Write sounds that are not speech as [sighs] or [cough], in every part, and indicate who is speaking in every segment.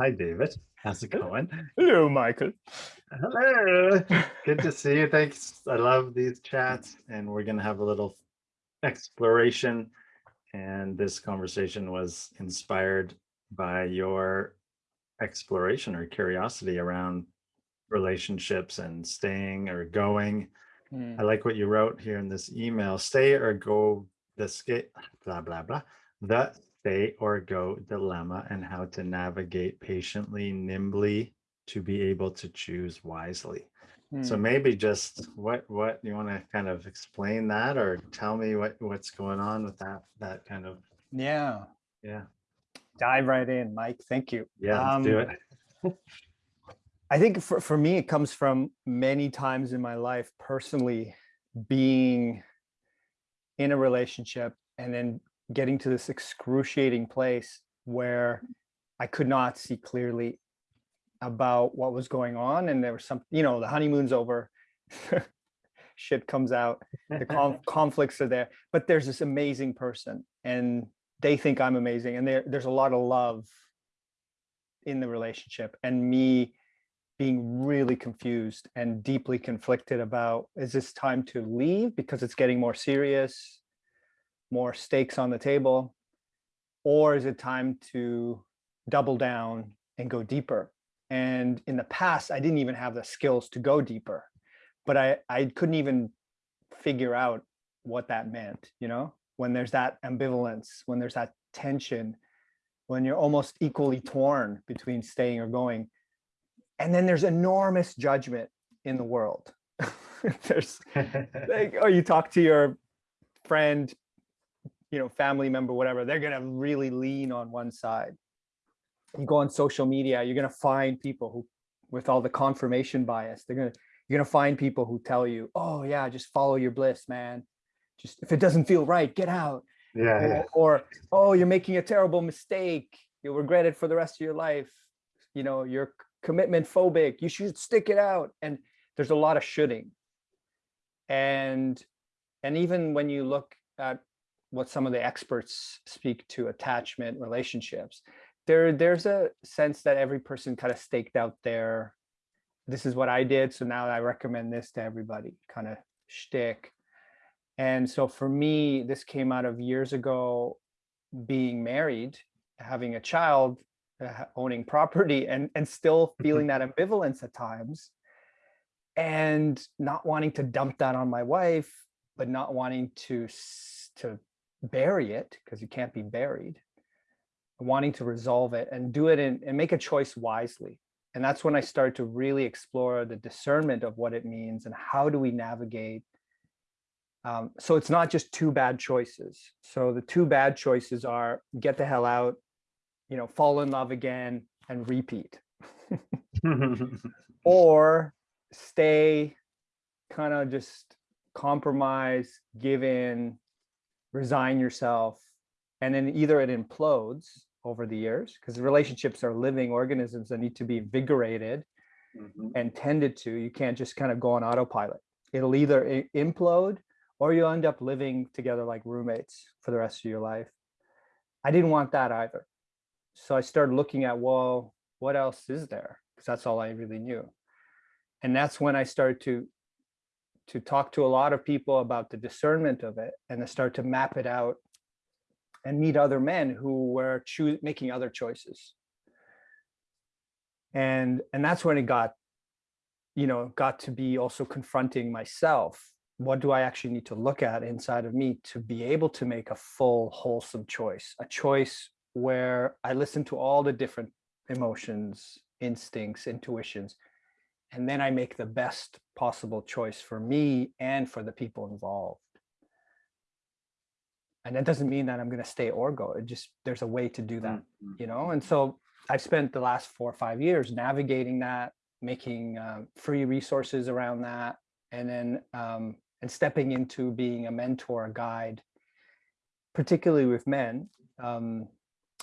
Speaker 1: Hi, David. How's it going?
Speaker 2: Hello, Michael.
Speaker 1: Hello. Good to see you. Thanks. I love these chats, and we're going to have a little exploration. And this conversation was inspired by your exploration or curiosity around relationships and staying or going.
Speaker 2: Mm.
Speaker 1: I like what you wrote here in this email. Stay or go the skate, blah, blah, blah. The stay or go dilemma and how to navigate patiently, nimbly to be able to choose wisely. So
Speaker 2: Mm.
Speaker 1: maybe just what what you want to kind of explain that or tell me what what's going on with that that kind of
Speaker 2: Yeah,
Speaker 1: yeah
Speaker 2: dive right in, Mike. Thank you.
Speaker 1: yeah let's do
Speaker 2: Um,
Speaker 1: it.
Speaker 2: I think for, for me, it comes from many times in my life personally being in a relationship and then getting to this excruciating place where mm-hmm. I could not see clearly about what was going on. And there was some, you know, the honeymoon's over, [laughs] shit comes out, the conf- [laughs] conflicts are there, but there's this amazing person and they think I'm amazing. And there, there's a lot of love in the relationship and me being really confused and deeply conflicted about, is this time to leave because it's getting more serious, more stakes on the table? Or is it time to double down and go deeper? And in the past, I didn't even have the skills to go deeper, but I, I couldn't even figure out what that meant, you know, when there's that ambivalence, when there's that tension, when you're almost equally torn between staying or going. And then there's enormous judgment in the world. [laughs] there's [laughs] like, oh, you talk to your friend, you know, family member, whatever, they're gonna really lean on one side. You go on social media, you're gonna find people who, with all the confirmation bias, they're gonna, you're gonna find people who tell you, oh yeah, just follow your bliss, man. Just if it doesn't feel right, get out.
Speaker 1: yeah, yeah.
Speaker 2: Or, or oh, you're making a terrible mistake. You'll regret it for the rest of your life. You know, you're commitment phobic. You should stick it out. And there's a lot of shoulding. And and even when you look at what some of the experts speak to attachment relationships, there there's a sense that every person kind of staked out their this is what I did, so now I recommend this to everybody kind of shtick. And so for me, this came out of years ago being married, having a child, uh, owning property, and, and still feeling that ambivalence at times and not wanting to dump that on my wife, but not wanting to, to bury it because you can't be buried, wanting to resolve it and do it in, and make a choice wisely. And that's when I started to really explore the discernment of what it means and how do we navigate um, so it's not just two bad choices. So the two bad choices are get the hell out, you know, fall in love again and repeat, [laughs] or stay, kind of just compromise, give in, resign yourself, and then either it implodes over the years because relationships are living organisms that need to be invigorated
Speaker 1: Mhm.
Speaker 2: and tended to. You can't just kind of go on autopilot. It'll either implode or you'll end up living together like roommates for the rest of your life. I didn't want that either. So I started looking at, well, what else is there? Because that's all I really knew. And that's when I started to to talk to a lot of people about the discernment of it and to start to map it out and meet other men who were choos making other choices. And and that's when it got you know, got to be also confronting myself. What do I actually need to look at inside of me to be able to make a full, wholesome choice? A choice where I listen to all the different emotions, instincts, intuitions, and then I make the best possible choice for me and for the people involved. And that doesn't mean that I'm going to stay or go. It just, there's a way to do that
Speaker 1: Mhm.
Speaker 2: you know and so i've spent the last four or five years navigating that making uh, free resources around that and then um, and stepping into being a mentor a guide particularly with men um,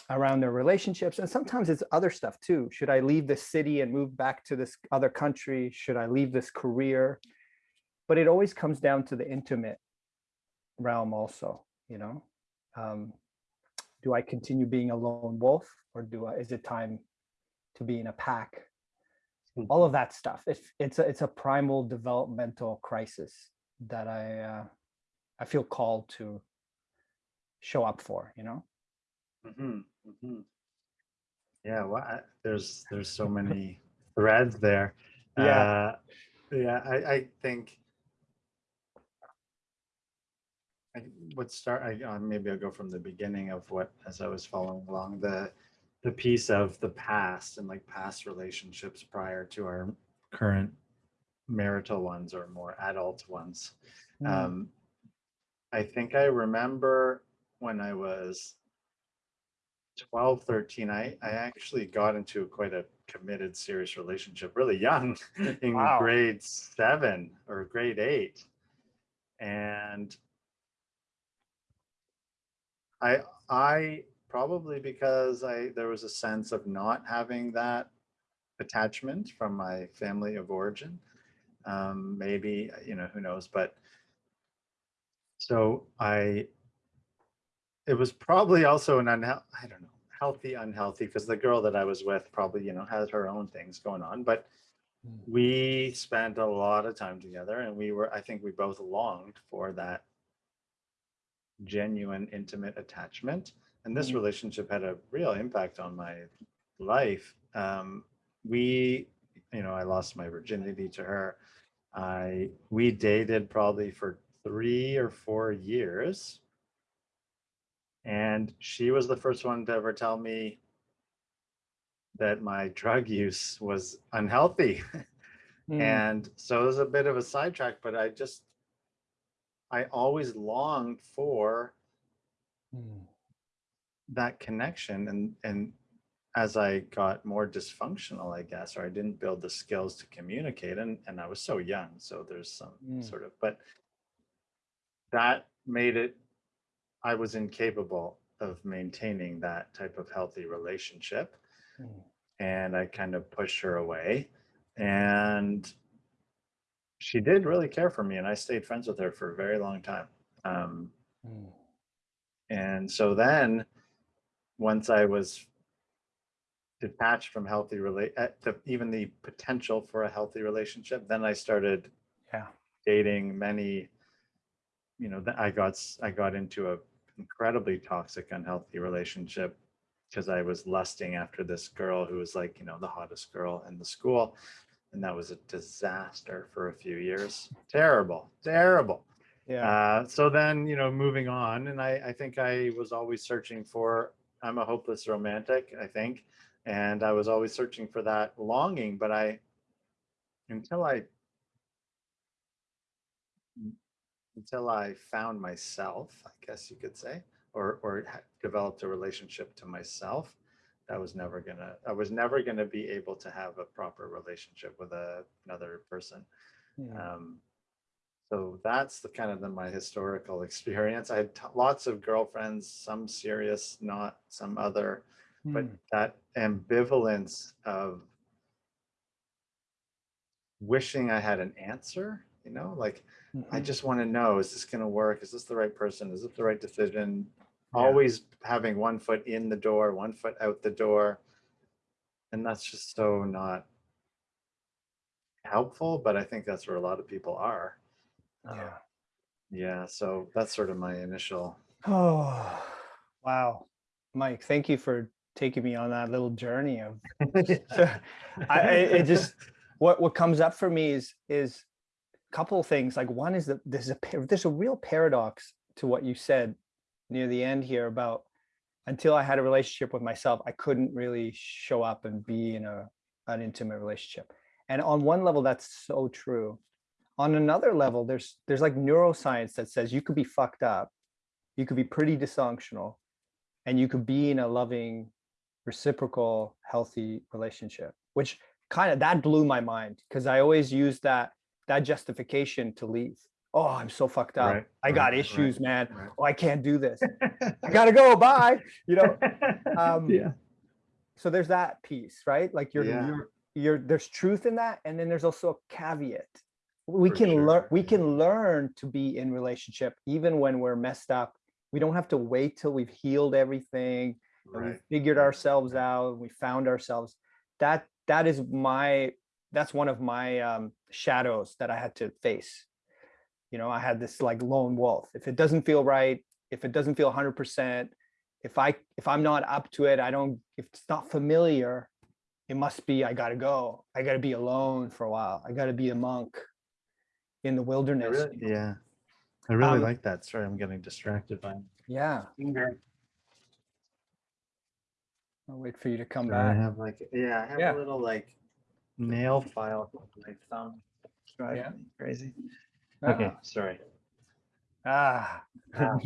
Speaker 2: around their relationships and sometimes it's other stuff too. Should i leave the city and move back to this other country? Should i leave this career? But it always comes down to the intimate realm also you know? Um, do I continue being a lone wolf or do I, is it time to be in a pack?
Speaker 1: Mhm.
Speaker 2: all of that stuff. It's it's a, it's a primal developmental crisis that i uh, i feel called to show up for you know
Speaker 1: Mhm, mhm. Yeah, well, I- there's there's so many [laughs] threads there.
Speaker 2: Yeah.
Speaker 1: Uh, yeah, I, I think I would start. I uh, maybe I'll go from the beginning of what as I was following along the the piece of the past and like past relationships prior to our current marital ones or more adult ones.
Speaker 2: Mm,
Speaker 1: Um, I think I remember when I was 12, 13, I, I actually got into quite a committed, serious relationship really young [laughs] in
Speaker 2: Wow.
Speaker 1: grade seven or grade eight. And I, I probably because I, there was a sense of not having that attachment from my family of origin. Um, maybe, you know, who knows, but so I, it was probably also an unhealthy, I don't know, healthy, unhealthy, because the girl that I was with probably, you know, had her own things going on, but
Speaker 2: Mm.
Speaker 1: we spent a lot of time together and we were, I think we both longed for that genuine, intimate attachment. And this
Speaker 2: Mhm.
Speaker 1: relationship had a real impact on my life. Um, we, you know, I lost my virginity to her. I, we dated probably for three or four years. And she was the first one to ever tell me that my drug use was unhealthy. [laughs]
Speaker 2: mm,
Speaker 1: And so it was a bit of a sidetrack, but I just, I always longed for
Speaker 2: mm,
Speaker 1: that connection. And, and as I got more dysfunctional, I guess, or I didn't build the skills to communicate, and, and I was so young. So there's some
Speaker 2: Mm.
Speaker 1: sort of, but that made it, I was incapable of maintaining that type of healthy relationship.
Speaker 2: mm,
Speaker 1: and I kind of pushed her away. And she did really care for me, and I stayed friends with her for a very long time. Um,
Speaker 2: mm,
Speaker 1: and so then, once I was detached from healthy relate, uh, even the potential for a healthy relationship, then I started
Speaker 2: yeah
Speaker 1: dating many. You know, I got I got into a incredibly toxic, unhealthy relationship because I was lusting after this girl who was like, you know, the hottest girl in the school. And that was a disaster for a few years. Terrible, terrible.
Speaker 2: yeah
Speaker 1: Uh, so then, you know, moving on, and I, I think I was always searching for, I'm a hopeless romantic, I think. And I was always searching for that longing, but I, until I, until I found myself, I guess you could say, or, or developed a relationship to myself, that was never gonna, I was never gonna be able to have a proper relationship with a, another person.
Speaker 2: mm,
Speaker 1: Um, so that's the kind of the, my historical [laughs] experience. I had lots of girlfriends, some serious, not some other, but
Speaker 2: mm,
Speaker 1: that ambivalence of wishing I had an answer, you know, like I
Speaker 2: mhm,
Speaker 1: just want to know, is this going to work? Is this the right person? Is it the right decision?
Speaker 2: Yeah.
Speaker 1: Always having one foot in the door, one foot out the door. And that's just so not helpful, but I think that's where a lot of people are. Uh,
Speaker 2: yeah
Speaker 1: Yeah, so that's sort of my initial.
Speaker 2: oh wow mike thank you for taking me on that little journey of [laughs] [laughs] I, I it just what what comes up for me is is couple of things like one is that there's a there's a real paradox to what you said near the end here about until I had a relationship with myself, I couldn't really show up and be in a an intimate relationship. And on one level, that's so true. On another level, there's there's like neuroscience that says you could be fucked up, you could be pretty dysfunctional, and you could be in a loving, reciprocal, healthy relationship. Which kind of that blew my mind because I always use that that justification to leave. Oh, I'm so fucked up.
Speaker 1: Right,
Speaker 2: I got
Speaker 1: right,
Speaker 2: issues, man.
Speaker 1: right.
Speaker 2: Oh, I can't do this. I [laughs] gotta go. Bye. You know, [laughs] um,
Speaker 1: yeah,
Speaker 2: so there's that piece right like you're
Speaker 1: Yeah.
Speaker 2: you're you're there's truth in that and then there's also a caveat we
Speaker 1: For
Speaker 2: can learn we can learn to be in relationship even when we're messed up we don't have to wait till we've healed everything and
Speaker 1: right.
Speaker 2: we've figured ourselves out and we found ourselves that that is my that's one of my um, shadows that I had to face. You know, I had this like lone wolf. If it doesn't feel right, if it doesn't feel 100%, if I if I'm not up to it, I don't. If it's not familiar, it must be I gotta go. I gotta be alone for a while. I gotta be a monk in the
Speaker 1: I
Speaker 2: wilderness.
Speaker 1: really- Yeah. I really
Speaker 2: Um,
Speaker 1: like that. Sorry, I'm getting distracted by.
Speaker 2: Yeah,
Speaker 1: finger.
Speaker 2: I'll wait for you to come
Speaker 1: Sorry, I
Speaker 2: back.
Speaker 1: have like, yeah, I have
Speaker 2: Yeah.
Speaker 1: a little like nail file with my thumb. It's driving
Speaker 2: Yeah.
Speaker 1: me Crazy.
Speaker 2: Ah,
Speaker 1: Okay, sorry.
Speaker 2: Ah.
Speaker 1: Ah.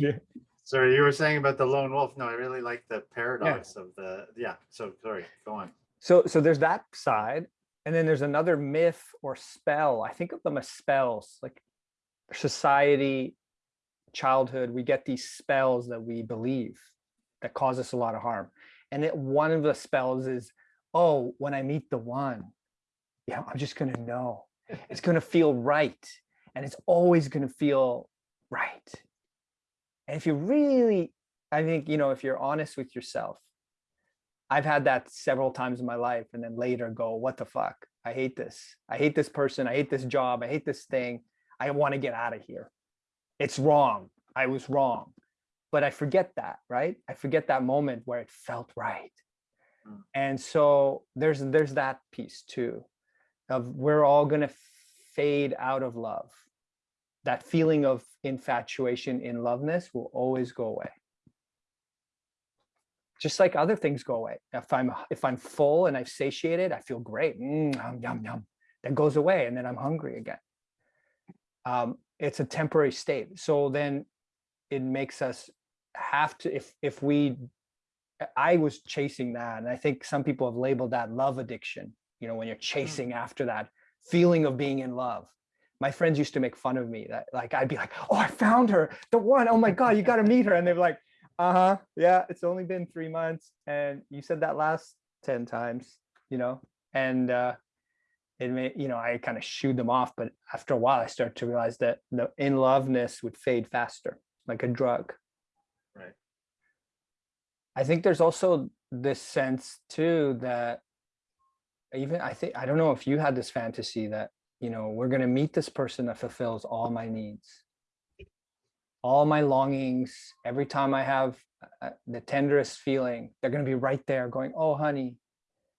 Speaker 1: Sorry, you were saying about the lone wolf. No, I really like the paradox of the, yeah, so sorry, go on.
Speaker 2: So so there's that side, and then there's another myth or spell. I think of them as spells, like society, childhood. We get these spells that we believe that cause us a lot of harm. And it, one of the spells is, oh, when I meet the one, yeah, I'm just gonna know. It's gonna feel right, and it's always gonna feel right. And if you really, I think you know, if you're honest with yourself, I've had that several times in my life and then later go, what the fuck? I hate this. I hate this person. I hate this job. I hate this thing. I want to get out of here. It's wrong. I was wrong. But I forget that, right? I forget that moment where it felt right.
Speaker 1: Mm.
Speaker 2: And so there's there's that piece too of we're all going to fade out of love. That feeling of infatuation in loveness will always go away just like other things go away. If I'm if I'm full and I've satiated, I feel great. Mm, yum, yum, yum. That goes away, and then I'm hungry again. Um, it's a temporary state. So then it makes us have to if if we I was chasing that, and I think some people have labeled that love addiction. You know, when you're chasing after that feeling of being in love. My friends used to make fun of me that like I'd be like, oh, I found her, the one. Oh my God, you got to meet her. And they're like, uh-huh yeah it's only been three months and you said that last 10 times you know and uh it may you know i kind of shooed them off but after a while i started to realize that the in loveness would fade faster like a drug
Speaker 1: Right.
Speaker 2: i think there's also this sense too that even i think i don't know if you had this fantasy that you know we're going to meet this person that fulfills all my needs. All my longings every time i have uh, the tenderest feeling they're going to be right there going oh honey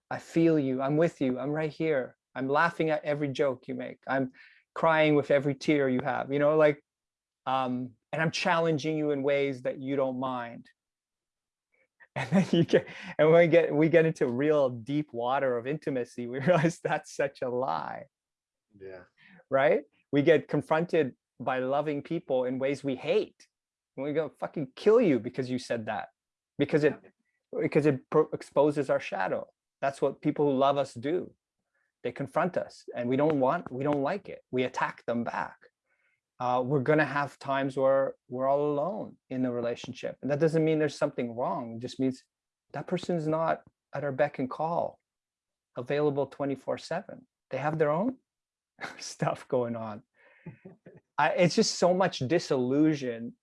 Speaker 2: i feel you. I'm with you. I'm right here. I'm laughing at every joke you make. I'm crying with every tear you have you know like um and i'm challenging you in ways that you don't mind and then you get and when we get we get into real deep water of intimacy we [laughs] realize that's such a lie
Speaker 1: Yeah.
Speaker 2: right? We get confronted by loving people in ways we hate. And we go fucking kill you because you said that. Because it because it pro- exposes our shadow. That's what people who love us do. They confront us and we don't want we don't like it. We attack them back. Uh, we're gonna have times where we're all alone in the relationship. And that doesn't mean there's something wrong. It just means that person's not at our beck and call, available 24-7. They have their own [laughs] stuff going on. I, it's just so much disillusion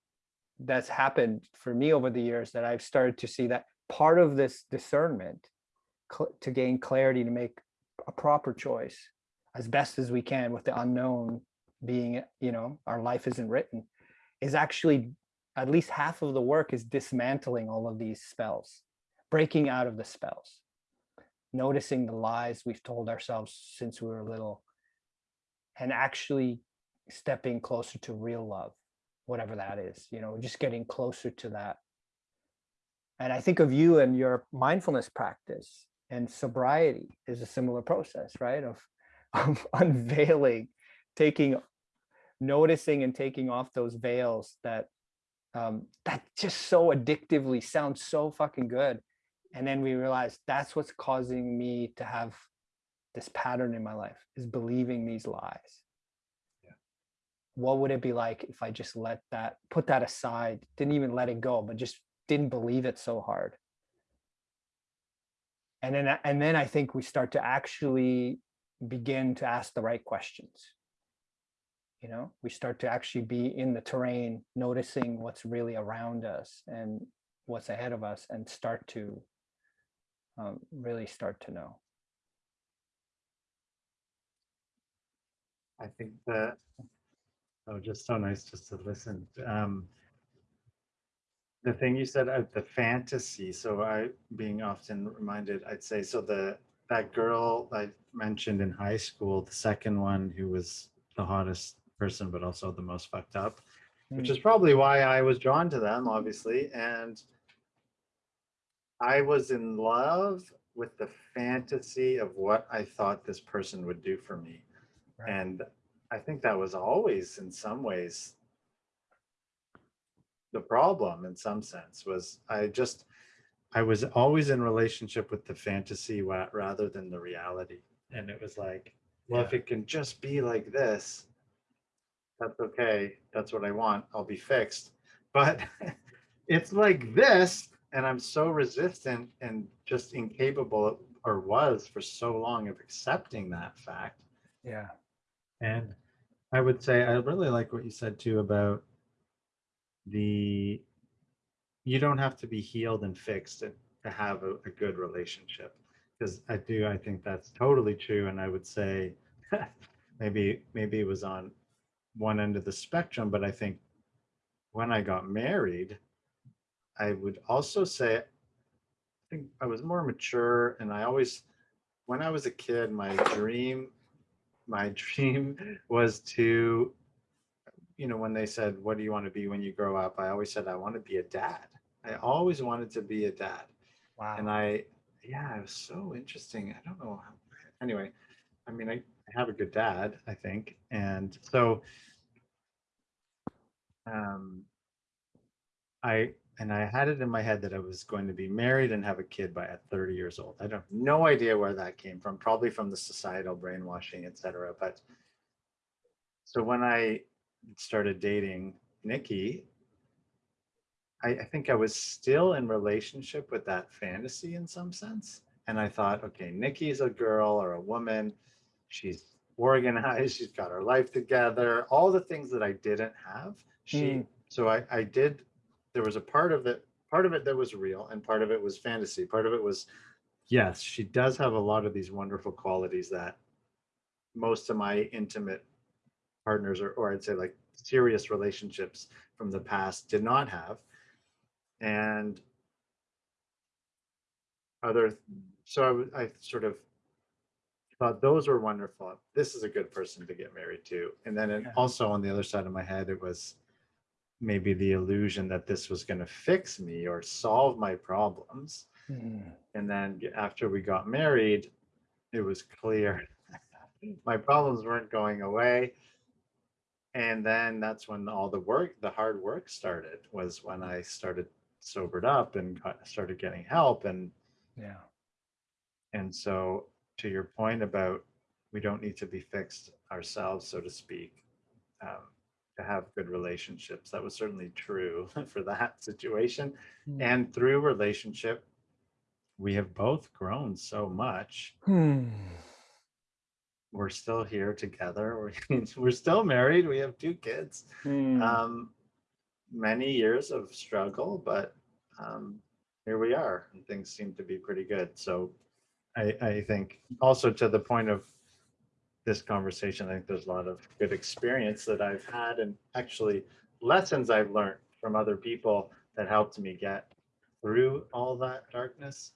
Speaker 2: that's happened for me over the years that I've started to see that part of this discernment to gain clarity to make a proper choice as best as we can with the unknown being, you know, our life isn't written is actually at least half of the work is dismantling all of these spells, breaking out of the spells, noticing the lies we've told ourselves since we were little, and actually stepping closer to real love, whatever that is, you know, just getting closer to that. And I think of you and your mindfulness practice and sobriety is a similar process, right? Of, [laughs] of unveiling, taking, noticing and taking off those veils that um, that just so addictively sounds so fucking good. And then we realize that's what's causing me to have this pattern in my life is believing these lies.
Speaker 1: Yeah.
Speaker 2: What would it be like if I just let that, put that aside, didn't even let it go, but just didn't believe it so hard? And then, and then I think we start to actually begin to ask the right questions you know we start to actually be in the terrain noticing what's really around us and what's ahead of us and start to um, really start to know.
Speaker 1: I think that oh just so nice just to listen. Um, the thing you said uh, the fantasy so i being often reminded i'd say so the that girl i mentioned in high school the second one who was the hottest person, but also the most fucked up, which
Speaker 2: Mm.
Speaker 1: is probably why I was drawn to them, obviously. And I was in love with the fantasy of what I thought this person would do for me.
Speaker 2: Right.
Speaker 1: And I think that was always, in some ways, the problem in some sense was I just, I was always in relationship with the fantasy rather than the reality. And it was like, well, if it can just be like this, that's okay. That's what I want. I'll be fixed. But [laughs] it's like this, and I'm so resistant and just incapable or was for so long of accepting that fact.
Speaker 2: Yeah.
Speaker 1: And I would say I really like what you said too about the you don't have to be healed and fixed to, to have a, a good relationship. Because I do, I think that's totally true. And I would say [laughs] maybe maybe it was on one end of the spectrum, but I think when I got married, I would also say I think I was more mature and I always when I was a kid, my dream my [laughs] dream was to you know when they said what do you want to be when you grow up? I always said i want to be a dad. I always wanted to be a dad.
Speaker 2: Wow.
Speaker 1: and i yeah it was so interesting. I don't know how, anyway i mean I, I have a good dad i think and so um i and i had it in my head that i was going to be married and have a kid by at 30 years old i don't no idea where that came from probably from the societal brainwashing etc but so when i started dating nikki I, I think I was still in relationship with that fantasy in some sense. And I thought, okay, Nikki's a girl or a woman. She's organized. She's got her life together. All the things that I didn't have. She.
Speaker 2: Mm.
Speaker 1: So I, I did. There was a part of it. Part of it that was real, and part of it was fantasy. Part of it was, yes, she does have a lot of these wonderful qualities that most of my intimate partners, or, or I'd say like serious relationships from the past, did not have and other so I, I sort of thought those were wonderful this is a good person to get married to and then it
Speaker 2: Yeah.
Speaker 1: also on the other side of my head it was maybe the illusion that this was going to fix me or solve my problems
Speaker 2: Mm.
Speaker 1: and then after we got married it was clear [laughs] my problems weren't going away and then that's when all the work the hard work started was when i started sobered up and got, started getting help and
Speaker 2: Yeah.
Speaker 1: and so to your point about we don't need to be fixed ourselves so to speak um, to have good relationships that was certainly true [laughs] for that situation
Speaker 2: Mm.
Speaker 1: and through relationship we have both grown so much
Speaker 2: Hmm.
Speaker 1: we're still here together [laughs] we're, we're still married we have two kids
Speaker 2: Hmm.
Speaker 1: um, many years of struggle, but um, here we are, and things seem to be pretty good. So I, I think also to the point of this conversation, I think there's a lot of good experience that I've had and actually lessons I've learned from other people that helped me get through all that darkness,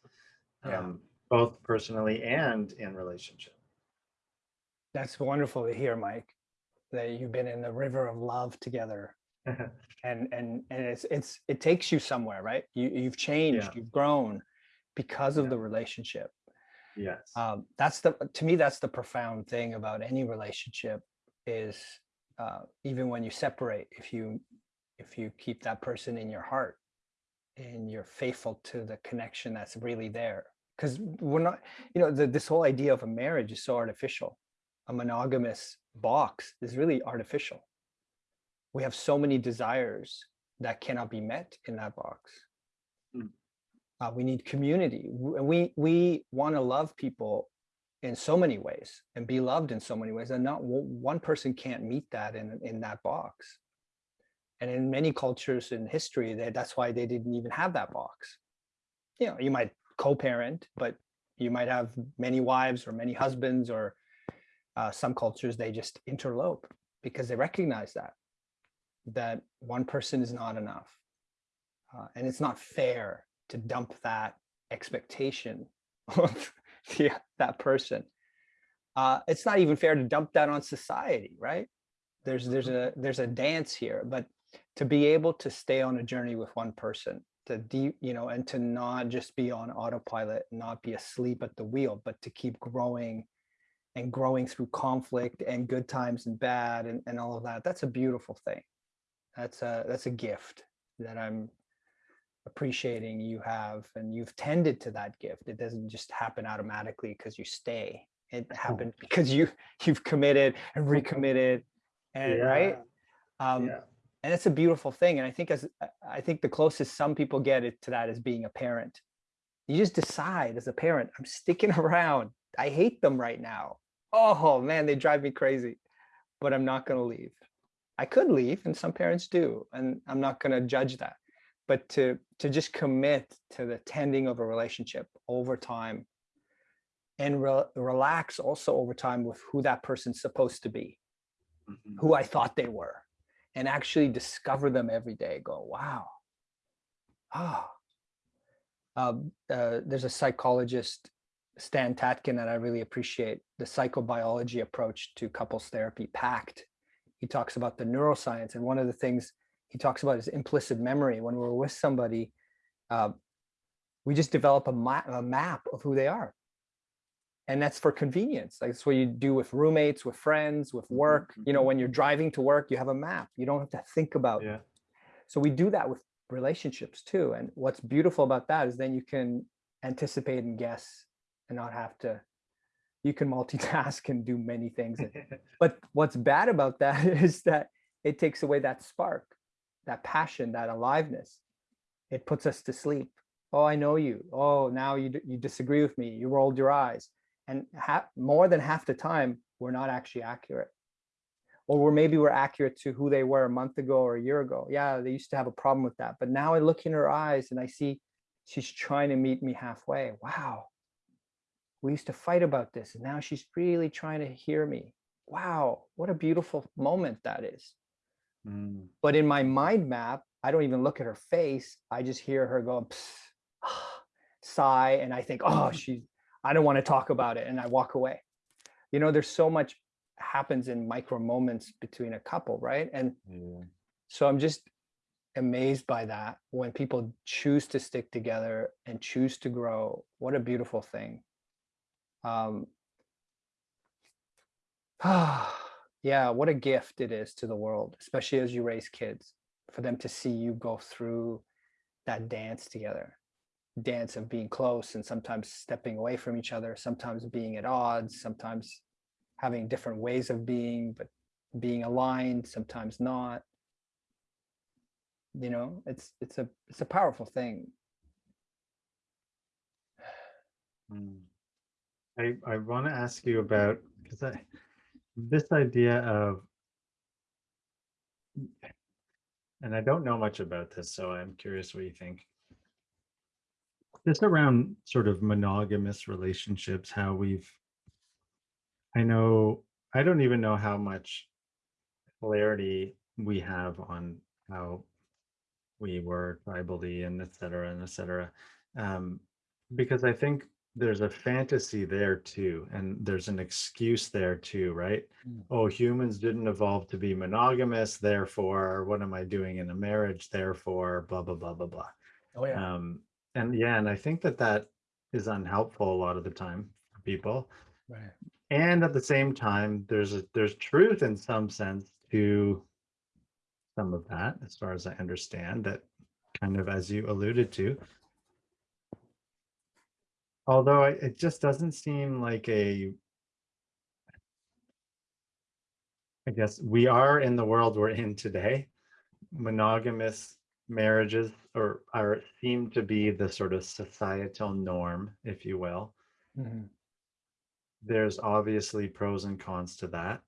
Speaker 2: Yeah.
Speaker 1: um, both personally and in relationship.
Speaker 2: That's wonderful to hear, Mike, that you've been in the river of love together. [laughs] And and and it's it's it takes you somewhere, right? You you've changed,
Speaker 1: Yeah.
Speaker 2: you've grown because of
Speaker 1: Yeah.
Speaker 2: the relationship.
Speaker 1: Yes.
Speaker 2: Um, that's the to me that's the profound thing about any relationship is uh, even when you separate, if you if you keep that person in your heart and you're faithful to the connection that's really there because we're not you know the, this whole idea of a marriage is so artificial a monogamous box is really artificial we have so many desires that cannot be met in that box
Speaker 1: Mm.
Speaker 2: Uh, we need community. We we want to love people in so many ways and be loved in so many ways and not one person can't meet that in in that box. And in many cultures in history that that's why they didn't even have that box. You know you might co-parent but you might have many wives or many husbands or Uh, some cultures, they just interlope because they recognize that, that one person is not enough. Uh, and it's not fair to dump that expectation [laughs] of the, that person. Uh, it's not even fair to dump that on society, right? There's there's a there's a dance here, but to be able to stay on a journey with one person, to deep, you know, and to not just be on autopilot, not be asleep at the wheel, but to keep growing and growing through conflict and good times and bad and, and all of that. That's a beautiful thing. That's a that's a gift that I'm appreciating you have and you've tended to that gift. It doesn't just happen automatically because you stay. It [laughs] happened because you you've committed and recommitted and right. Um,
Speaker 1: Yeah.
Speaker 2: and it's a beautiful thing. And I think as I think the closest some people get it to that is being a parent. You just decide as a parent, I'm sticking [laughs] around. I hate them right now. Oh man, they drive me crazy, but I'm not going to leave. I could leave, and some parents do, and I'm not going to judge that. But to to just commit to the tending of a relationship over time, and re relax also over time with who that person's supposed to be,
Speaker 1: Mhm.
Speaker 2: who I thought they were, and actually discover them every day. Go, wow, ah. Um, uh, there's a psychologist, Stan Tatkin, that I really appreciate. The psychobiology approach to couples therapy, PACT. He talks about the neuroscience, and one of the things he talks about is implicit memory. When we're with somebody, uh, we just develop a, ma a map of who they are and that's for convenience. Like that's what you do with roommates, with friends, with work. You know,
Speaker 1: mhm.
Speaker 2: when you're driving to work, you have a map. You don't have to think about.
Speaker 1: Yeah.
Speaker 2: So we do that with relationships too. And what's beautiful about that is then you can anticipate and guess and not have to. You can multitask and do many things. [laughs] But what's bad about that [laughs] is that it takes away that spark, that passion, that aliveness. It puts us to sleep. Oh, I know you. Oh, now you you disagree with me. You rolled your eyes and more than half the time we're not actually accurate or we're maybe we're accurate to who they were a month ago or a year ago yeah they used to have a problem with that but now i look in her eyes and i see she's trying to meet me halfway wow we used to fight about this and now she's really trying to hear me wow what a beautiful moment that is
Speaker 1: Mm.
Speaker 2: but in my mind map i don't even look at her face i just hear her go [sighs] sigh and i think oh [laughs] she's i don't want to talk about it and i walk away you know there's so much happens in micro moments between a couple right and
Speaker 1: Yeah.
Speaker 2: so i'm just amazed by that when people choose to stick together and choose to grow what a beautiful thing um [sighs] [sighs] yeah what a gift it is to the world especially as you raise kids for them to see you go through that dance together. Dance of being close and sometimes stepping away from each other sometimes being at odds sometimes having different ways of being but being aligned sometimes not. You know it's it's a it's a powerful thing.
Speaker 1: Mm. I, I want to ask you about, because I, this idea of, and I don't know much about this, so I'm curious what you think. Just around sort of monogamous relationships, how we've, I know, I don't even know how much clarity we have on how we were tribally and et cetera and et cetera. Um, because I think there's a fantasy there too, and there's an excuse there too, right?
Speaker 2: Mm.
Speaker 1: Oh, humans didn't evolve to be monogamous, therefore, what am I doing in a marriage? Therefore, blah, blah, blah, blah, blah.
Speaker 2: oh
Speaker 1: Um, and yeah, and I think that that is unhelpful a lot of the time for people.
Speaker 2: right
Speaker 1: And at the same time, there's a there's truth in some sense to some of that, as far as I understand, that kind of as you alluded to. Although I- it just doesn't seem like a I guess we are in the world we're in today. Monogamous marriages or are seem to be the sort of societal norm, if you will.
Speaker 2: Mhm.
Speaker 1: there's obviously pros and cons to that.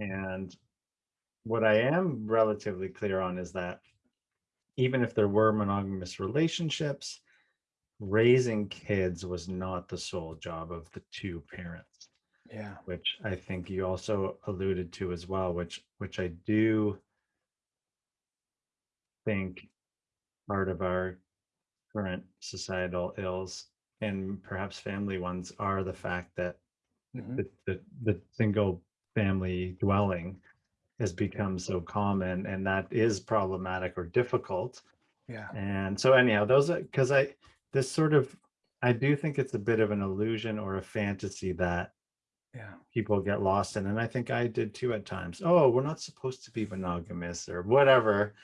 Speaker 1: And what I am relatively clear on is that even if there were monogamous relationships, raising kids was not the sole job of the two parents.
Speaker 2: Yeah.
Speaker 1: which I think you also alluded to as well, which which I do think part of our current societal ills and perhaps family ones are the fact that
Speaker 2: Mhm.
Speaker 1: the, the, the single family dwelling has become so common and that is problematic or difficult.
Speaker 2: Yeah.
Speaker 1: And so anyhow, those are because I this sort of I do think it's a bit of an illusion or a fantasy that
Speaker 2: Yeah.
Speaker 1: people get lost in. And I think I did too at times. Oh, we're not supposed to be monogamous or whatever.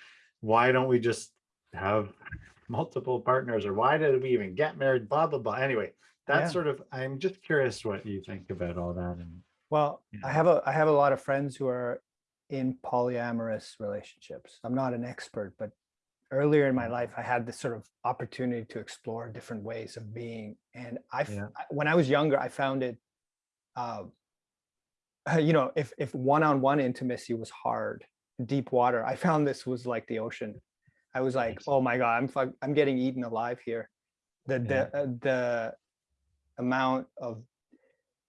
Speaker 1: Why don't we just have [laughs] multiple partners or why did we even get married? Blah, blah, blah. Anyway, that's
Speaker 2: Yeah.
Speaker 1: sort of, I'm just curious what you think about all that. And
Speaker 2: Well,
Speaker 1: Yeah.
Speaker 2: I have a I have a lot of friends who are in polyamorous relationships. I'm not an expert, but earlier in my
Speaker 1: Mhm.
Speaker 2: life, I had this sort of opportunity to explore different ways of being. And I,
Speaker 1: Yeah.
Speaker 2: When I was younger, I found it, uh, [laughs] you know, if if one-on-one intimacy was hard, deep water, I found this was like the ocean. I was like, oh my god, I'm I'm getting eaten alive here. The the
Speaker 1: Yeah.
Speaker 2: uh, the amount of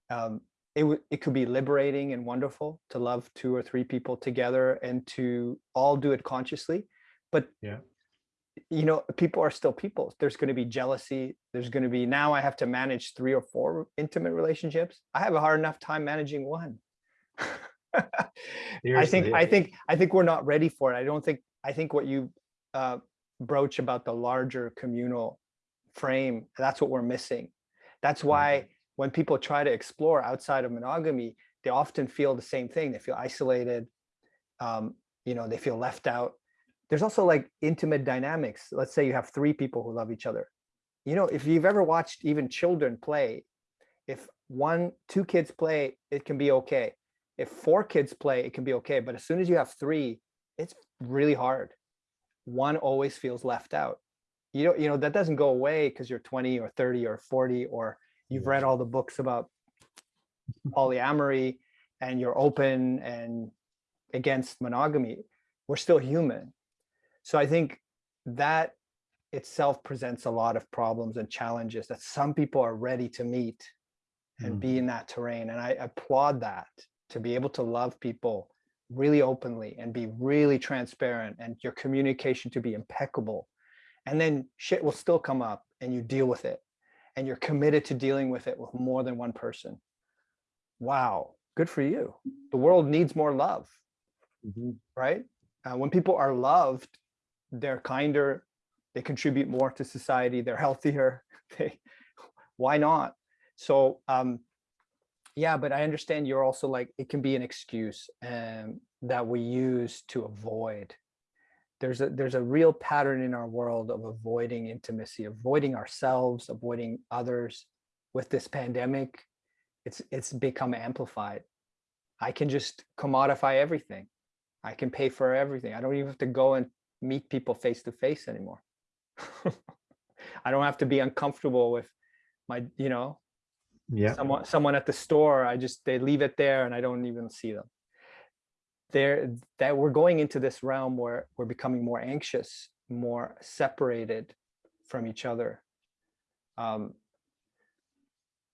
Speaker 2: um, it would it could be liberating and wonderful to love two or three people together and to all do it consciously but
Speaker 1: Yeah.
Speaker 2: you know people are still people there's going to be jealousy there's going to be now i have to manage three or four intimate relationships i have a hard enough time managing one [laughs] i think i think i think we're not ready for it i don't think i think what you uh broach about the larger communal frame that's what we're missing that's why when people try to explore outside of monogamy, they often feel the same thing. They feel isolated. Um, you know, they feel left out. There's also like intimate dynamics. Let's say you have three people who love each other. You know, if you've ever watched even children play, if one, two kids play, it can be okay. If four kids play, it can be okay. But as soon as you have three, it's really hard. One always feels left out. You know, you know that doesn't go away because you're 20 or 30 or 40 or you've read all the books about polyamory and you're open and against monogamy we're still human so i think that itself presents a lot of problems and challenges that some people are ready to meet and be in that terrain and i applaud that to be able to love people really openly and be really transparent and your communication to be impeccable and then shit will still come up and you deal with it and you're committed to dealing with it with more than one person. Wow, good for you. The world needs more love,
Speaker 1: Mhm.
Speaker 2: right? Uh, when people are loved, they're kinder, they contribute more to society, they're healthier. [laughs] They, why not? So, um, yeah, but I understand you're also like it can be an excuse um, that we use to avoid there's a there's a real pattern in our world of avoiding intimacy avoiding ourselves avoiding others with this pandemic it's it's become amplified i can just commodify everything i can pay for everything i don't even have to go and meet people face to face anymore. [laughs] I don't have to be uncomfortable with my you know
Speaker 1: Yeah.
Speaker 2: someone someone at the store i just they leave it there and i don't even see them. There that we're going into this realm where we're becoming more anxious more separated from each other. Um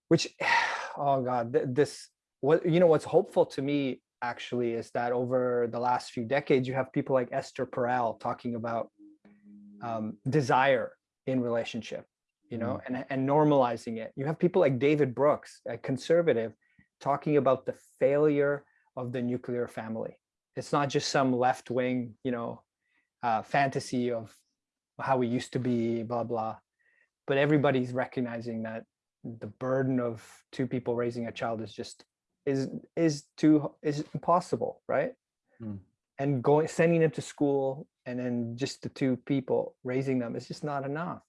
Speaker 2: which [sighs] oh god th- this what you know what's hopeful to me actually is that over the last few decades you have people like esther perel talking about um, desire in relationship you know and, and normalizing it. You have people like david brooks a conservative talking about the failure of the nuclear family. It's not just some left wing you know uh, fantasy of how we used to be blah blah. But everybody's recognizing that the burden of two people raising a child is just is is too is impossible right?
Speaker 1: Hmm.
Speaker 2: and going sending them to school and then just the two people raising them is just not enough.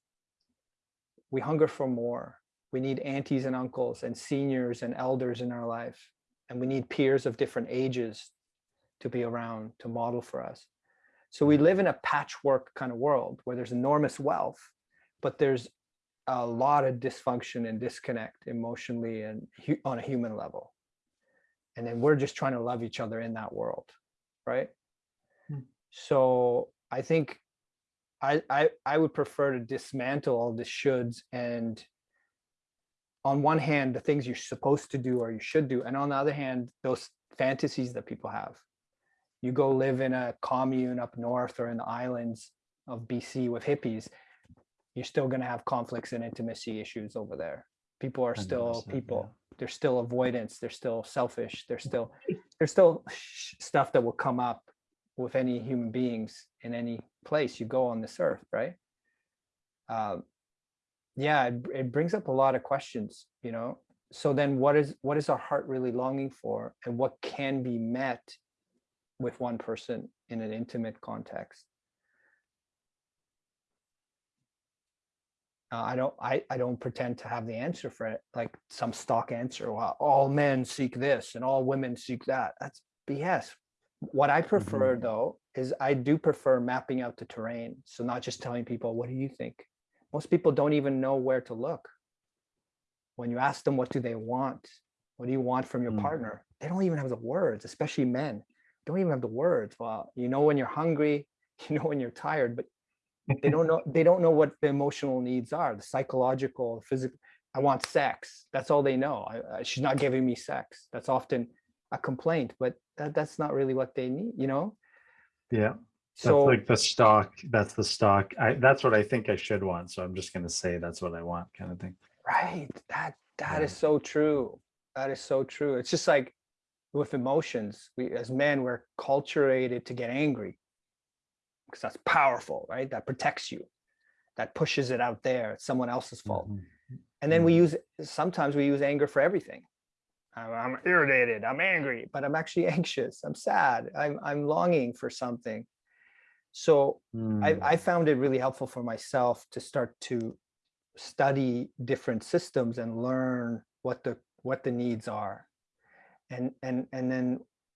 Speaker 2: We hunger for more. We need aunties and uncles and seniors and elders in our life. And we need peers of different ages to be around to model for us. So we live in a patchwork kind of world where there's enormous wealth but there's a lot of dysfunction and disconnect emotionally and on a human level and then we're just trying to love each other in that world right
Speaker 1: Hmm.
Speaker 2: so i think I, I i would prefer to dismantle all the shoulds and on one hand, the things you're supposed to do or you should do, and on the other hand, those fantasies that people have. You go live in a commune up north or in the islands of BC with hippies, you're still going to have conflicts and intimacy issues over there. People are still
Speaker 1: 100%, yeah.
Speaker 2: people. There's still avoidance. They're still selfish. There's still there's still stuff that will come up with any human beings in any place you go on this earth, right? Um, yeah, it, it brings up a lot of questions, you know. So then, what is what is our heart really longing for, and what can be met with one person in an intimate context? Uh, I don't I, I don't pretend to have the answer for it, like some stock answer. Well, all men seek this and all women seek that. That's BS. What I prefer though is I do prefer mapping out the terrain. So not just telling people, what do you think? Most people don't even know where to look. When you ask them what do they want? What do you want from your
Speaker 1: Mm.
Speaker 2: partner? They don't even have the words, especially men. Don't even have the words. Well, you know when you're hungry, [laughs] you know when you're tired, but they don't know they don't know what the emotional needs are the psychological physical i want sex that's all they know I, I, she's not giving me sex that's often a complaint but that, that's not really what they need you know
Speaker 1: Yeah. That's
Speaker 2: so
Speaker 1: like the stock. That's the stock. I that's what I think I should want. So I'm just gonna say that's what I want, kind of thing.
Speaker 2: right that that is
Speaker 1: Yeah.
Speaker 2: so true that is so true it's just like with emotions we as men we're culturated to get angry because that's powerful right? That protects you that pushes it out there. It's someone else's fault.
Speaker 1: Mhm.
Speaker 2: and then we use sometimes we use anger for everything. I'm, I'm irritated i'm angry but i'm actually [laughs] anxious i'm sad i'm, I'm longing for something. So
Speaker 1: Mm.
Speaker 2: I, I found it really helpful for myself to start to study different systems and learn what the what the needs are. And and and then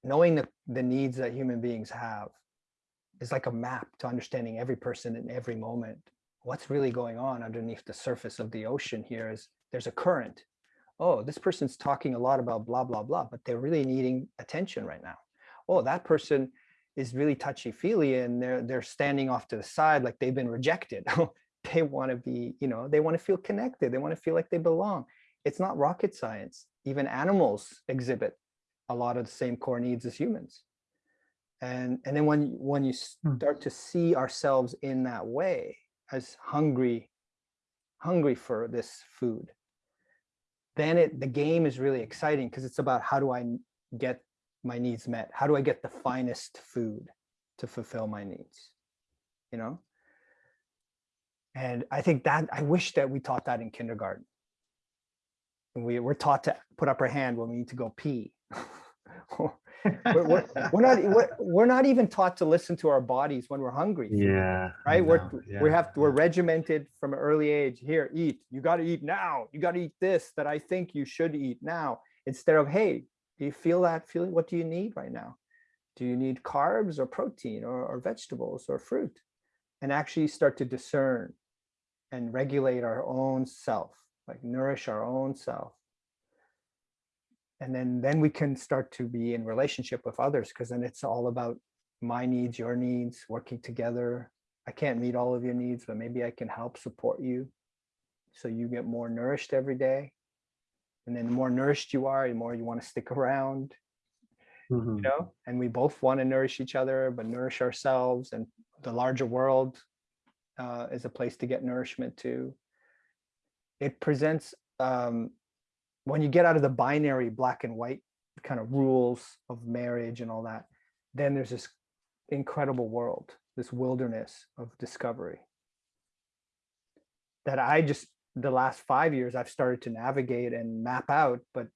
Speaker 2: knowing the, the needs that human beings have is like a map to understanding every person in every moment. What's really going on underneath the surface of the ocean here is there's a current. Oh this person's talking a lot about blah blah blah but they're really needing attention right now. Oh that person is really touchy feely and they're they're standing off to the side like they've been rejected. [laughs] Oh, they want to be you know they want to feel connected. They want to feel like they belong. It's not rocket science. Even animals exhibit a lot of the same core needs as humans and and then when you- when you
Speaker 1: Hmm.
Speaker 2: start to see ourselves in that way as hungry hungry for this food then it the game is really exciting because it's about how do i get my needs met? How do i get the finest food to fulfill my needs you know? And i think that i wish that we taught that in kindergarten. We we're taught to put up our hand when we need to go pee [laughs] we're, we're, we're not we're, we're not even taught to listen to our bodies when we're hungry.
Speaker 1: Yeah.
Speaker 2: Right? We're
Speaker 1: know,
Speaker 2: we have we're regimented from an early age. Here eat. You got to eat now. You got to eat this that i think you should eat now. Instead of hey do you feel that feeling? What do you need right now? Do you need carbs or protein or, or vegetables or fruit? And actually start to discern and regulate our own self like nourish our own self and then then we can start to be in relationship with others because then it's all about my needs your needs working together. I can't meet all of your needs but maybe i can help support you so you get more nourished every day. And then the more nourished you are the more you want to stick around
Speaker 1: Mhm.
Speaker 2: you know? And we both want to nourish each other but nourish ourselves and the larger world uh, is a place to get nourishment too it presents um, when you get out of the binary black and white kind of rules of marriage and all that then there's this incredible world this wilderness of discovery. That i just the last five years i've started to navigate and map out but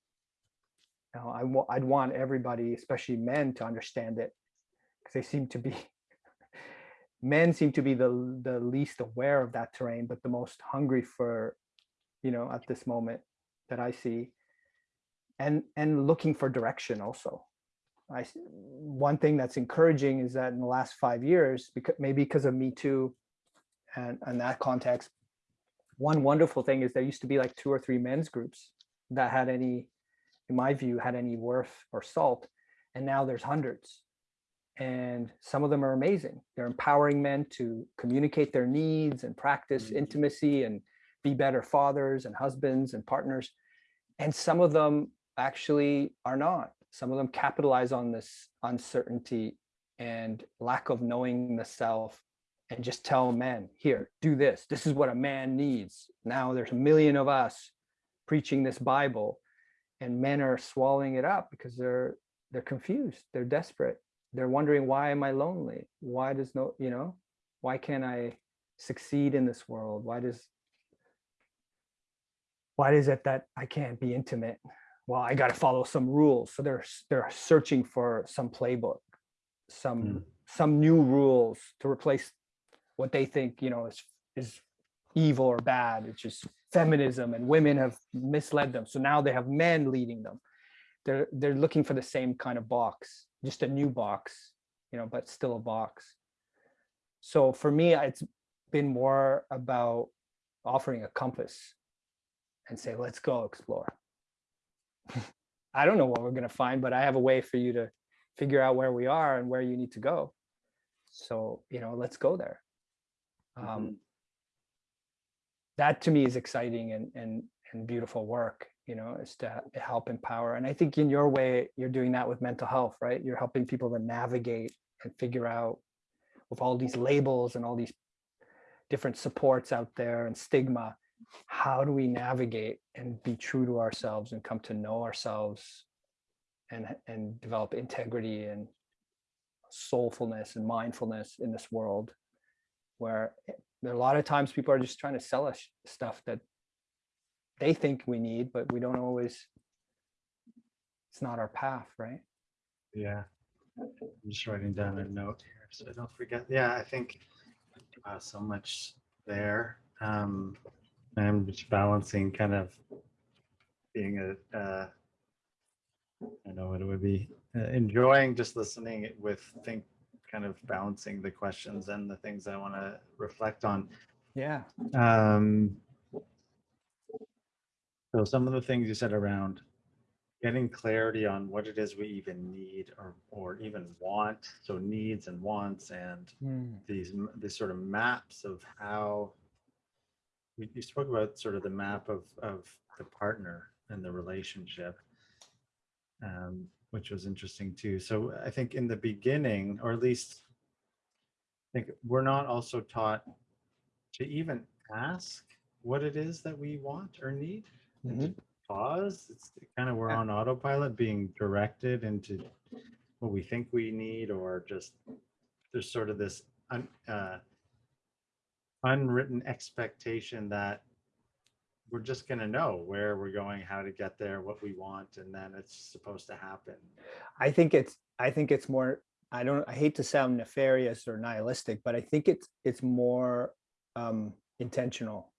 Speaker 2: you know, I'd want everybody, especially men, to understand it because they seem to be [laughs] men seem to be the the least aware of that terrain, but the most hungry for, you know, at this moment that I see, and and looking for direction also. I one thing that's encouraging is that in the last five years, because maybe because of Me Too, and and that context, one wonderful thing is there used to be like two or three men's groups that had any in my view, had any worth or salt. And now there's hundreds. And some of them are amazing. They're empowering men to communicate their needs and practice
Speaker 1: Mhm.
Speaker 2: intimacy and be better fathers and husbands and partners. And some of them actually are not. Some of them capitalize on this uncertainty and lack of knowing the self and just tell men, here, do this. This is what a man needs. Now there's a million of us preaching this Bible and men are swallowing it up because they're they're confused. They're desperate. They're wondering, why am I lonely? Why does no, you know, why can't I succeed in this world? Why does why is it that I can't be intimate? Well, I got to follow some rules. So they're they're searching for some playbook, some
Speaker 1: Mm.
Speaker 2: some new rules to replace what they think you know is is evil or bad. It's just feminism, and women have misled them. So now they have men leading them. They're they're looking for the same kind of box, just a new box, you know, but still a box. So for me, it's been more about offering a compass and say, let's go explore. [laughs] I don't know what we're going to find, but I have a way for you to figure out where we are and where you need to go. So, you know, let's go there. Um,
Speaker 1: Mhm.
Speaker 2: that to me is exciting and, and, and beautiful work, you know, is to help empower. And I think in your way, you're doing that with mental health, right? You're helping people to navigate and figure out with all these labels and all these different supports out there and stigma, how do we navigate and be true to ourselves and come to know ourselves and, and develop integrity and soulfulness and mindfulness in this world where there are a lot of times people are just trying to sell us stuff that they think we need, but we don't always, it's not our path, right?
Speaker 1: Yeah. I'm just writing down a note here so I don't forget. Yeah, I think uh, so much there. Um, I'm just balancing kind of being a, uh, I know what it would be, uh, enjoying just listening with think kind of balancing the questions and the things I want to reflect on.
Speaker 2: Yeah.
Speaker 1: Um, so some of the things you said around getting clarity on what it is we even need or or even want. So needs and wants and
Speaker 2: Mm,
Speaker 1: these these sort of maps of how we you spoke about sort of the map of of the partner and the relationship um, which was interesting too. So i think in the beginning or at least i think we're not also taught to even ask what it is that we want or need. And to pause it's kind of we're on autopilot being directed into what we think we need or just there's sort of this uh, unwritten expectation that we're just going to know where we're going how to get there what we want and then it's supposed to happen
Speaker 2: I think it's, I think it's more, I don't, I hate to sound nefarious or nihilistic, but I think it's, it's more um, intentional.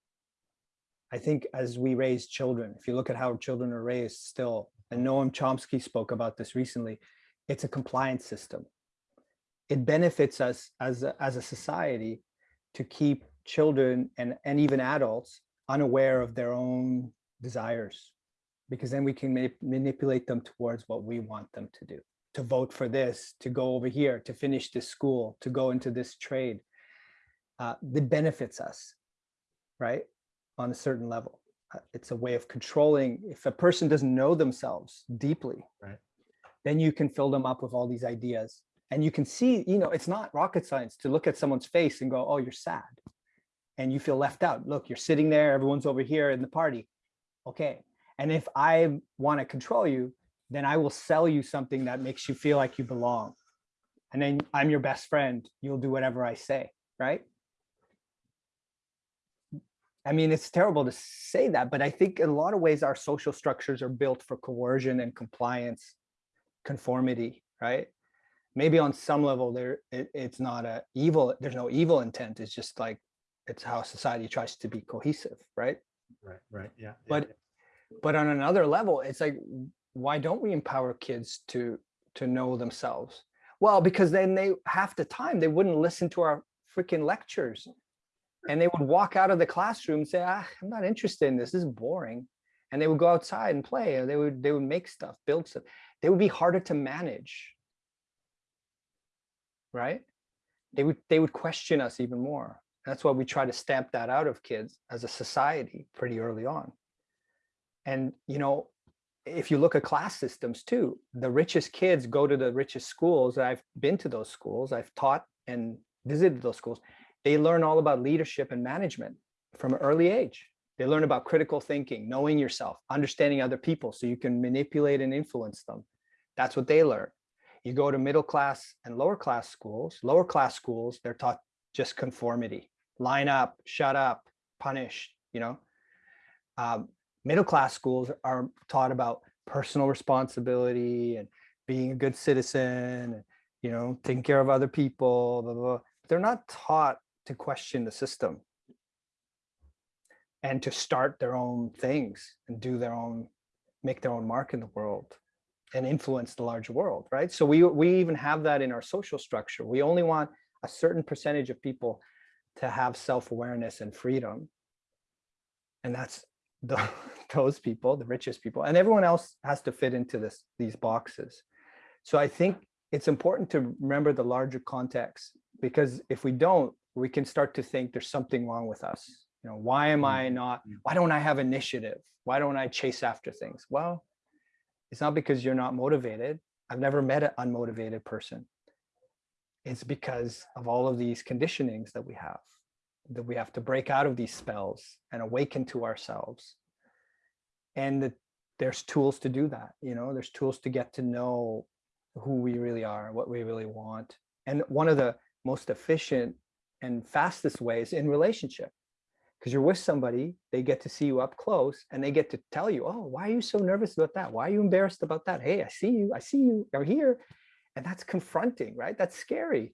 Speaker 2: I think as we raise children, if you look at how children are raised still, and Noam Chomsky spoke about this recently, it's a compliance system. It benefits us as a, as a society to keep children and, and even adults unaware of their own desires because then we can ma- manipulate them towards what we want them to do. To vote for this to go over here to finish this school to go into this trade uh, that benefits us right on a certain level. Uh, it's a way of controlling if a person doesn't know themselves deeply
Speaker 1: Right.
Speaker 2: then you can fill them up with all these ideas. And you can see you know it's not rocket science to look at someone's face and go oh you're sad and you feel left out. Look you're sitting there everyone's over here in the party. Okay. And if i want to control you then i will sell you something that makes you feel like you belong. And then i'm your best friend. You'll do whatever i say right? I mean it's terrible to say that but i think in a lot of ways our social structures are built for coercion and compliance conformity right? Maybe on some level there it, it's not a evil there's no evil intent. It's just like it's how society tries to be cohesive right?
Speaker 1: Right right yeah,
Speaker 2: But-
Speaker 1: yeah.
Speaker 2: but on another level it's like why don't we empower kids to to know themselves? Well because then they half the time they wouldn't listen to our freaking lectures. And they would walk out of the classroom and say ah, i'm not interested in this this is boring. And they would go outside and play or they would they would make stuff build stuff. They would be harder to manage. Right? They would they would question us even more that's why we try to stamp that out of kids as a society pretty early on And, you know, if you look at class systems too, the richest kids go to the richest schools. I've been to those schools. I've taught and visited those schools. They learn all about leadership and management from an early age. They learn about critical thinking, knowing yourself, understanding other people so you can manipulate and influence them. That's what they learn. You go to middle class and lower class schools, lower class schools, they're taught just conformity, line up, shut up, punish, you know. Um, middle class schools are taught about personal responsibility and being a good citizen, and, you know, taking care of other people, blah, blah, blah. They're not taught to question the system and to start their own things and do their own, make their own mark in the world and influence the larger world, right? So we, we even have that in our social structure. We only want a certain percentage of people to have self-awareness and freedom. And that's [laughs] the, those people, the richest people, and everyone else has to fit into this, these boxes. So I think it's important to remember the larger context because if we don't, we can start to think there's something wrong with us. You know, why am I mm-hmm. not, mm-hmm. why don't I have initiative? Why don't I chase after things? Well, it's not because you're not motivated. I've never met an unmotivated person. It's because of all of these conditionings that we have, that we have to break out of these spells and awaken to ourselves. And that there's tools to do that, you know, there's tools to get to know who we really are, what we really want. And one of the most efficient and fastest ways in relationship because you're with somebody, they get to see you up close and they get to tell you, oh, why are you so nervous about that? Why are you embarrassed about that? Hey, I see you, I see you. you are here. And that's confronting, right? That's scary.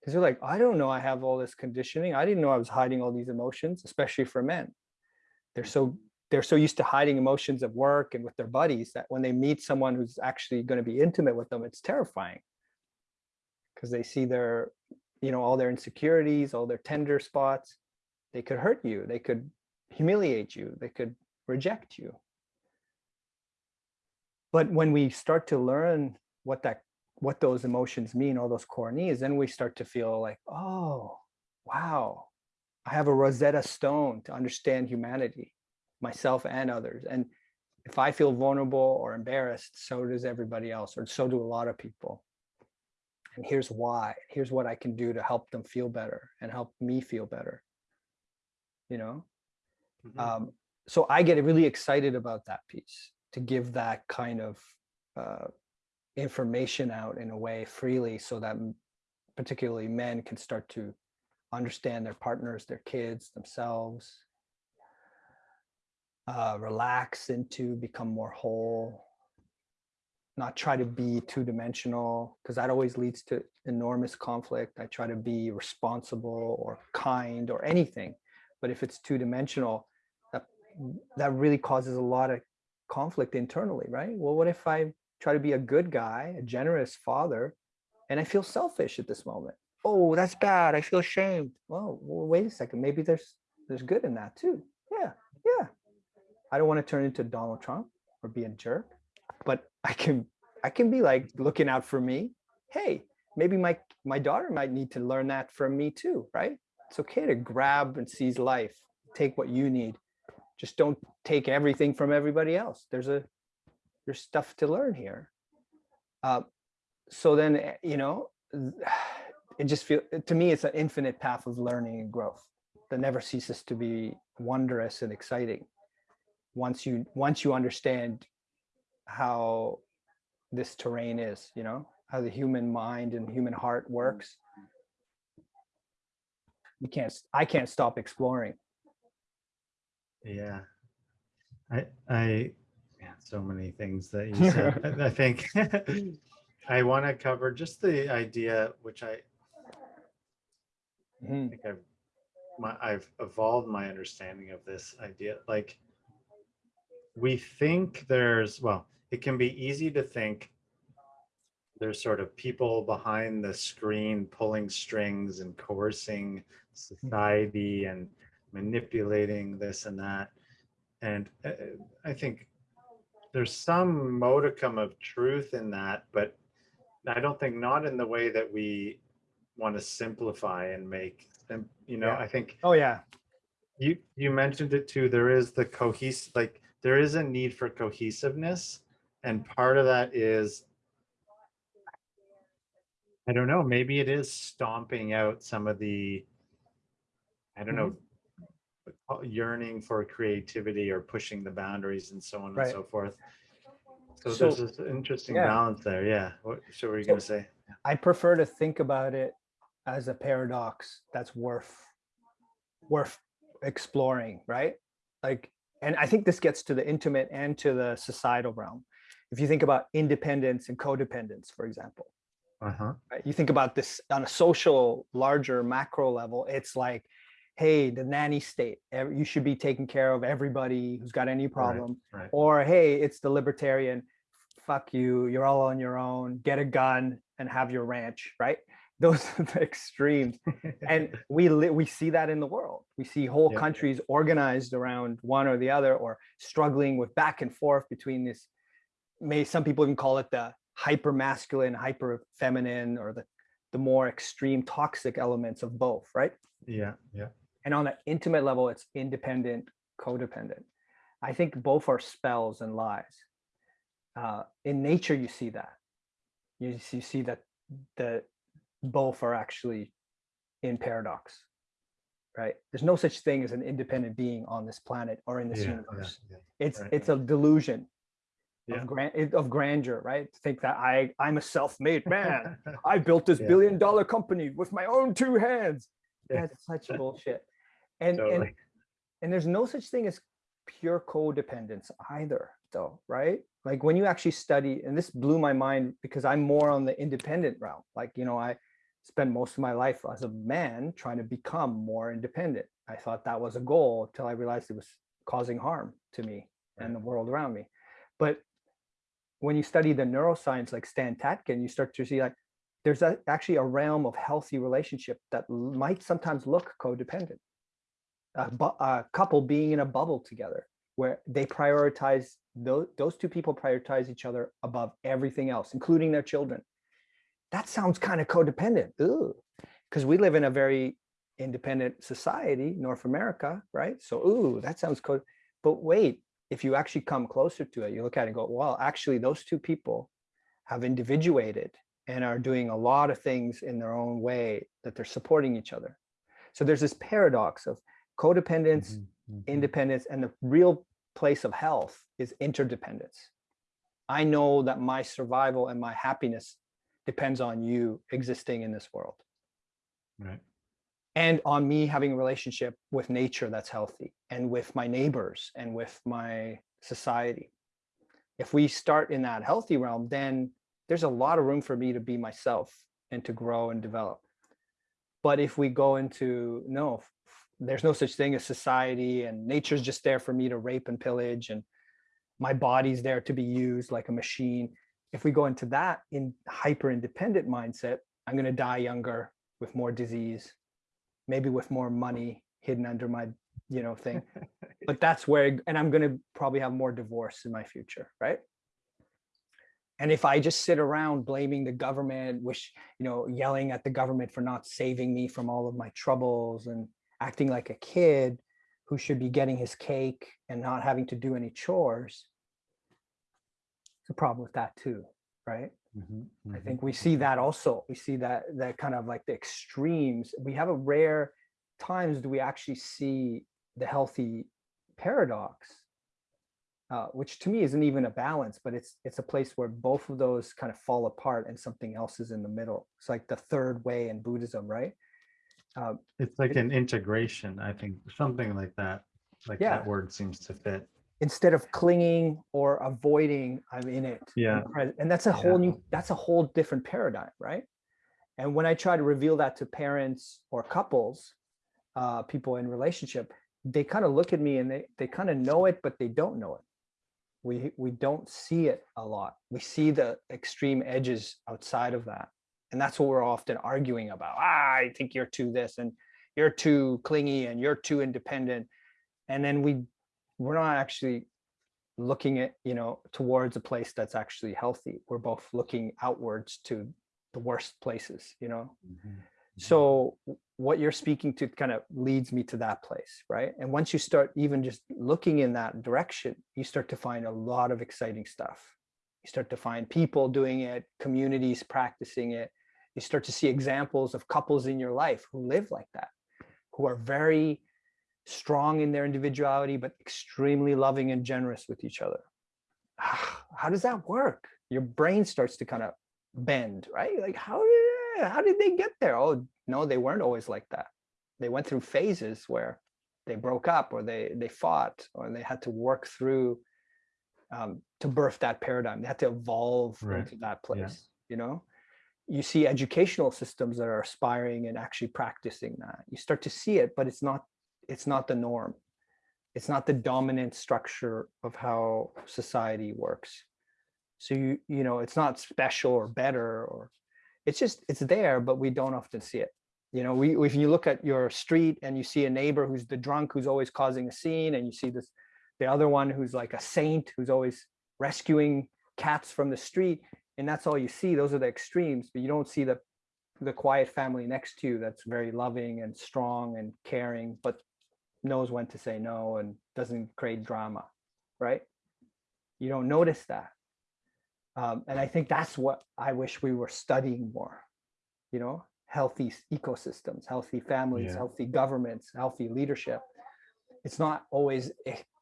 Speaker 2: Because you're like, I don't know I have all this conditioning. I didn't know I was hiding all these emotions, especially for men. They're so they're so used to hiding emotions at work and with their buddies that when they meet someone who's actually going to be intimate with them, it's terrifying. Because they see their, you know, all their insecurities, all their tender spots they could hurt you. They could humiliate you. They could reject you. But when we start to learn what that what those emotions mean, all those core needs, then we start to feel like, oh, wow, I have a Rosetta Stone to understand humanity, myself and others. And if I feel vulnerable or embarrassed, so does everybody else, or so do a lot of people. And here's why, here's what I can do to help them feel better and help me feel better you know?
Speaker 1: Mhm.
Speaker 2: Um, so I get really excited about that piece to give that kind of uh, information out in a way freely so that particularly men can start to understand their partners, their kids, themselves, uh, relax into become more whole, not try to be two dimensional because that always leads to enormous conflict. I try to be responsible or kind or anything but if it's two dimensional, that, that really causes a lot of conflict internally, right? Well, what if I try to be a good guy, a generous father, and I feel selfish at this moment? Oh, that's bad. I feel ashamed. Well, well wait a second. Maybe there's there's good in that too. Yeah, yeah. I don't want to turn into Donald Trump or be a jerk, but [laughs] I can I can be like looking out for me. Hey, maybe my my daughter might need to learn that from me too, right? it's okay to grab and seize life take what you need just don't take everything from everybody else there's a there's stuff to learn here. Uh, so then eh, you know [sighs] it just feel to me it's an infinite path of learning and growth that never ceases to be wondrous and exciting once you once you understand how this terrain is you know how the human mind and human heart works. You can't i can't stop exploring.
Speaker 1: Yeah. I, I, yeah, so many things that you said. [laughs] I I think [laughs] I want to cover just the idea, which I
Speaker 2: Mhm.
Speaker 1: think I've, my, I've evolved my understanding of this idea. Like, we think there's, well, it can be easy to think there's sort of people behind the screen pulling strings and coercing society and manipulating this and that. And uh, I think there's some modicum of truth in that, but I don't think not in the way that we want to simplify and make them, you know,
Speaker 2: Yeah.
Speaker 1: I think
Speaker 2: oh yeah
Speaker 1: you, you mentioned it too, there is the cohesive, like there is a need for cohesiveness. And part of that is, I don't know, maybe it is stomping out some of the, I don't know, uh, yearning for creativity or pushing the boundaries and so on and so forth. So
Speaker 2: So-
Speaker 1: there's this interesting
Speaker 2: yeah.
Speaker 1: balance there. Yeah. What, so what were you
Speaker 2: So-
Speaker 1: gonna say?
Speaker 2: I prefer to think about it as a paradox that's worth worth exploring, right? Like, and I think this gets to the intimate and to the societal realm. If you think about independence and codependence, for example,
Speaker 1: Uh-huh.
Speaker 2: right? You think about this on a social, larger macro level, it's like, hey, the nanny state, you should be taking care of everybody who's got any problem.
Speaker 1: Right.
Speaker 2: Or hey, it's the libertarian, fuck you, you're all on your own, get a gun and have your ranch, right? [laughs] Those are the extremes. And [laughs] we we see that in the world. We see whole
Speaker 1: Yeah.
Speaker 2: countries organized around one or the other or struggling with back and forth between this may some people even call it the hyper masculine, hyper feminine, or the the more extreme toxic elements of both, right?
Speaker 1: Yeah. Yeah.
Speaker 2: And on an intimate level, it's independent, codependent. I think both are spells and lies. Uh, in nature, you see that. You, you see that the both are actually in paradox, right? There's no such thing as an independent being on this planet or in this
Speaker 1: Yeah. yeah,
Speaker 2: universe.
Speaker 1: yeah.
Speaker 2: It's
Speaker 1: right,
Speaker 2: it's a delusion
Speaker 1: Yeah.
Speaker 2: of grand of grandeur, right? To think that I I'm a self-made man. [laughs] I built this
Speaker 1: Yeah.
Speaker 2: billion dollar company with my own two hands.
Speaker 1: Yeah.
Speaker 2: That's such bullshit. And and
Speaker 1: Totally.
Speaker 2: and there's no such thing as pure codependence either, though, right? Like when you actually study, and this blew my mind because I'm more on the independent route. Like, you know, I spent most of my life as a man trying to become more independent. I thought that was a goal until I realized it was causing harm to me and the world around me. But when you study the neuroscience like Stan Tatkin, you start to see like there's a, actually a realm of healthy relationship that might sometimes look codependent. A, a couple being in a bubble together where they prioritize those, those two people prioritize each other above everything else, including their children. That sounds kind of codependent. Because we live in a very independent society, North America, right? So, ooh, that sounds code. But wait, if you actually come closer to it, you look at it and go, well, actually, those two people have individuated and are doing a lot of things in their own way that they're supporting each other. So there's this paradox of codependence,
Speaker 1: Mhm, mhm.
Speaker 2: independence, and the real place of health is interdependence. I know that my survival and my happiness depends on you existing in this world
Speaker 1: Right.
Speaker 2: and on me having a relationship with nature that's healthy and with my neighbors and with my society. If we start in that healthy realm, then there's a lot of room for me to be myself and to grow and develop. But if we go into no, there's no such thing as society and nature's just there for me to rape and pillage and my body's there to be used like a machine. If we go into that in hyper independent mindset, I'm going to die younger with more disease, maybe with more money hidden under my you know thing [laughs] but that's where and i'm going to probably have more divorce in my future right and if i just sit around blaming the government wish you know yelling at the government for not saving me from all of my troubles and acting like a kid who should be getting his cake and not having to do any chores it's a problem with that too right
Speaker 1: Mhm,
Speaker 2: I
Speaker 1: mhm.
Speaker 2: think we see that also. We see that that kind of like the extremes. We have a rare times do we actually see the healthy paradox, uh, which to me isn't even a balance, but it's it's a place where both of those kind of fall apart and something else is in the middle. It's like the third way in Buddhism, right? Uh,
Speaker 1: It's like an integration, I think, something like that. Like
Speaker 2: Yeah.
Speaker 1: that word seems to fit.
Speaker 2: instead of clinging or avoiding, I'm in it. I'm
Speaker 1: Yeah.
Speaker 2: pres- And that's a whole new, that's a whole different paradigm, right? And when I try to reveal that to parents or couples, uh, people in relationship, they kind of look at me and they, they kind of know it, but they don't know it. We, we don't see it a lot. We see the extreme edges outside of that. And that's what we're often arguing about. Ah, I think you're too this and you're too clingy and you're too independent. And then we we're not actually looking at you know towards a place that's actually healthy we're both looking outwards to the worst places you know
Speaker 1: Mhm.
Speaker 2: So what you're speaking to kind of leads me to that place, right? And once you start even just looking in that direction, you start to find a lot of exciting stuff. You start to find people doing it, communities practicing it. You start to see examples of couples in your life who live like that, who are very strong in their individuality, but extremely loving and generous with each other. How does that work? Your brain starts to kind of bend, right? Like how did how did they get there? Oh no, they weren't always like that. They went through phases where they broke up or they they fought or they had to work through um, to birth that paradigm. They had to evolve
Speaker 1: Right.
Speaker 2: into that
Speaker 1: Yeah.
Speaker 2: place, you know? You see educational systems that are aspiring and actually practicing that. You start to see it, but it's not it's not the norm. It's not the dominant structure of how society works. So you you know, it's not special or better or it's just it's there, but we don't often see it. You know, we if you look at your street and you see a neighbor who's the drunk who's always causing a scene, and you see this the other one who's like a saint who's always rescuing cats from the street, and that's all you see. Those are the extremes, but you don't see the the quiet family next to you that's very loving and strong and caring, but knows when to say no and doesn't create drama, right? You don't notice that. Um, and I think that's what I wish we were studying more, you know, healthy ecosystems, healthy families,
Speaker 1: Yeah.
Speaker 2: healthy governments, healthy leadership. It's not always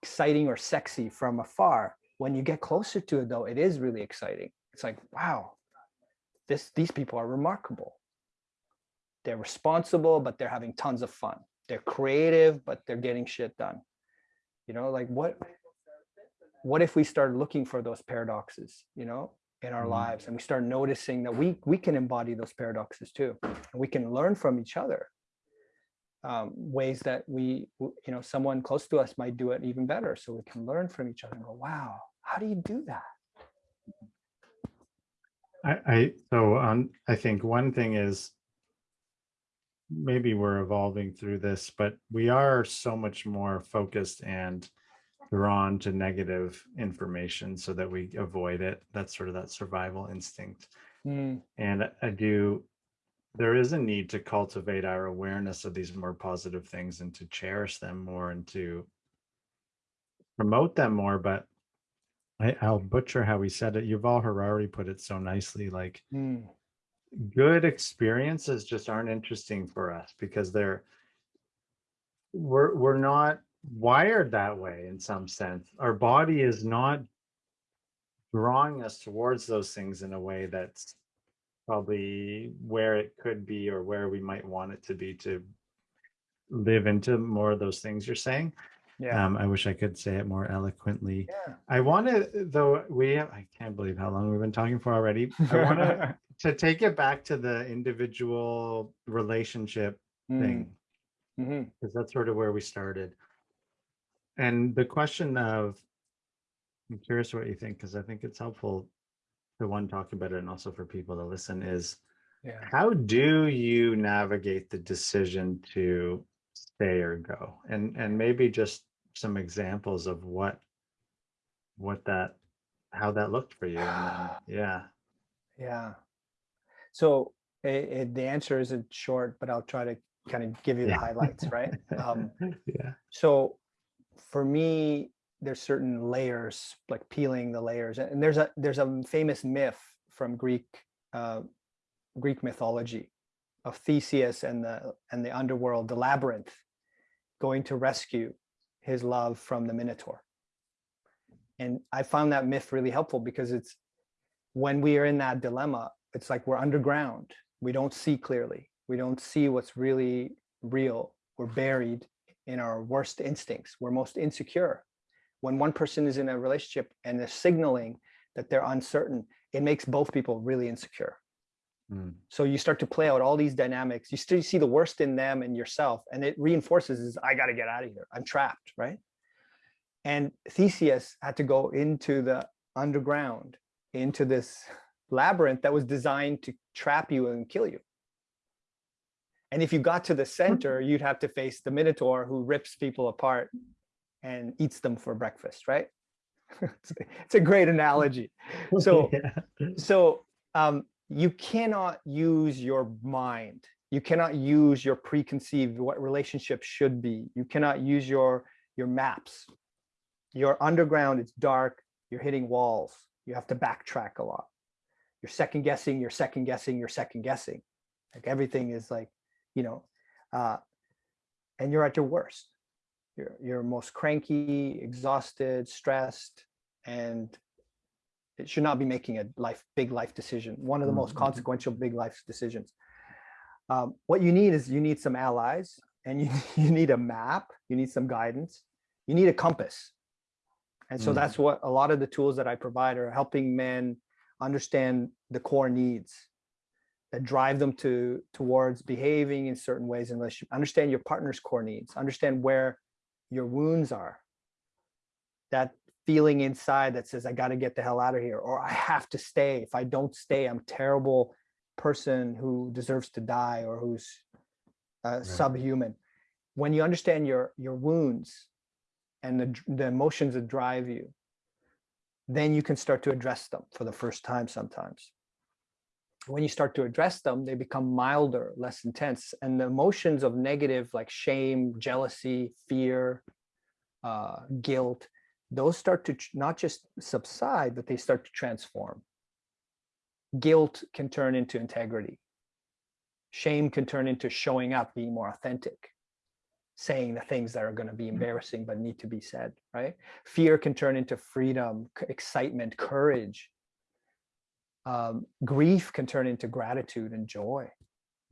Speaker 2: exciting or sexy from afar. When you get closer to it, though, it is really exciting. It's like, wow, this these people are remarkable. They're responsible, but they're having tons of fun. They're creative, but they're getting shit done. You know, like what what if we start looking for those paradoxes, you know, in our
Speaker 1: Mhm.
Speaker 2: lives and we start noticing that we we can embody those paradoxes too. And we can learn from each other. Um, ways that we, you know, someone close to us might do it even better. So we can learn from each other and go, wow, how do you do that?
Speaker 1: I, I, so, um, I think one thing is maybe we're evolving through this, but we are so much more focused and drawn to negative information so that we avoid it. That's sort of that survival instinct.
Speaker 2: Mm,
Speaker 1: And I- I do, there is a need to cultivate our awareness of these more positive things and to cherish them more and to promote them more. But I, I'll butcher how he said it. Yuval Harari put it so nicely, like
Speaker 2: mm,
Speaker 1: good experiences just aren't interesting for us because they're we're we're not wired that way in some sense. Our body is not drawing us towards those things in a way that's probably where it could be or where we might want it to be to live into more of those things you're saying.
Speaker 2: Yeah.
Speaker 1: Um, I wish I could say it more eloquently.
Speaker 2: yeah.
Speaker 1: I want to, though, we have, I can't believe how long we've been talking for already. I want to, [laughs] to take it back to the individual relationship
Speaker 2: Mm,
Speaker 1: thing,
Speaker 2: mhm.
Speaker 1: because that's sort of where we started. And the question of, I'm curious what you think, because I think it's helpful to one, talk about it and also for people to listen is,
Speaker 2: Yeah.
Speaker 1: how do you navigate the decision to stay or go? And, and maybe just some examples of what, what that, how that looked for you. And then, [sighs] yeah.
Speaker 2: Yeah. So it, it, the answer isn't short, but I'll try to kind of give you the
Speaker 1: Yeah.
Speaker 2: highlights, right? Um, [laughs]
Speaker 1: Yeah.
Speaker 2: so for me, there's certain layers, like peeling the layers, and there's a there's a famous myth from Greek uh, Greek mythology of Theseus and the and the underworld, the labyrinth, going to rescue his love from the Minotaur. And I found that myth really helpful because it's when we are in that dilemma, it's like we're underground. We don't see clearly. We don't see what's really real. We're buried in our worst instincts. We're most insecure. When one person is in a relationship and they're signaling that they're uncertain, it makes both people really insecure.
Speaker 1: Mm.
Speaker 2: So you start to play out all these dynamics. You still see the worst in them and yourself, and it reinforces is I got to get out of here. I'm trapped, right? And Theseus had to go into the underground, into this labyrinth that was designed to trap you and kill you. And if you got to the center, you'd have to face the Minotaur who rips people apart and eats them for breakfast, right? [laughs] it's, a, it's a great analogy. [laughs] So
Speaker 1: yeah.
Speaker 2: so um, you cannot use your mind You cannot use your preconceived what relationships should be. You cannot use your your maps. You're underground, it's dark, you're hitting walls. You have to backtrack a lot. You're second guessing, you're second guessing, you're second guessing. Like everything is like, you know, uh, and you're at your worst. You're, you're most cranky, exhausted, stressed, and it should not be making a life, big life decision. One of the most
Speaker 1: Mhm.
Speaker 2: consequential big life decisions. Um, what you need is you need some allies and you, [laughs] you need a map, you need some guidance, you need a compass. And so
Speaker 1: Mm.
Speaker 2: that's what a lot of the tools that I provide are helping men understand the core needs that drive them to towards behaving in certain ways in relationship. Understand your partner's core needs, understand where your wounds are. That feeling inside that says, I got to get the hell out of here, or I have to stay. If I don't stay, I'm a terrible person who deserves to die or who's uh, subhuman. When you understand your your wounds and the, the emotions that drive you, then you can start to address them for the first time sometimes. When you start to address them, they become milder, less intense. And the emotions of negative like shame, jealousy, fear, uh, guilt, those start to not just subside, but they start to transform. Guilt can turn into integrity. Shame can turn into showing up, being more authentic, saying the things that are going to be embarrassing but need to be said, right? Fear can turn into freedom, excitement, courage. Um, grief can turn into gratitude and joy.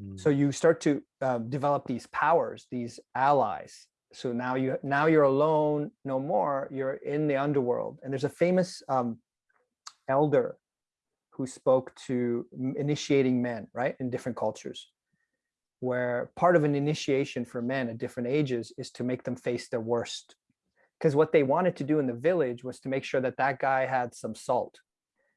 Speaker 1: Mm.
Speaker 2: So you start to um, develop these powers, these allies. So now you now you're alone no more. You're in the underworld, and there's a famous um, elder who spoke to initiating men, right, in different cultures, where part of an initiation for men at different ages is to make them face their worst. Because what they wanted to do in the village was to make sure that that guy had some salt,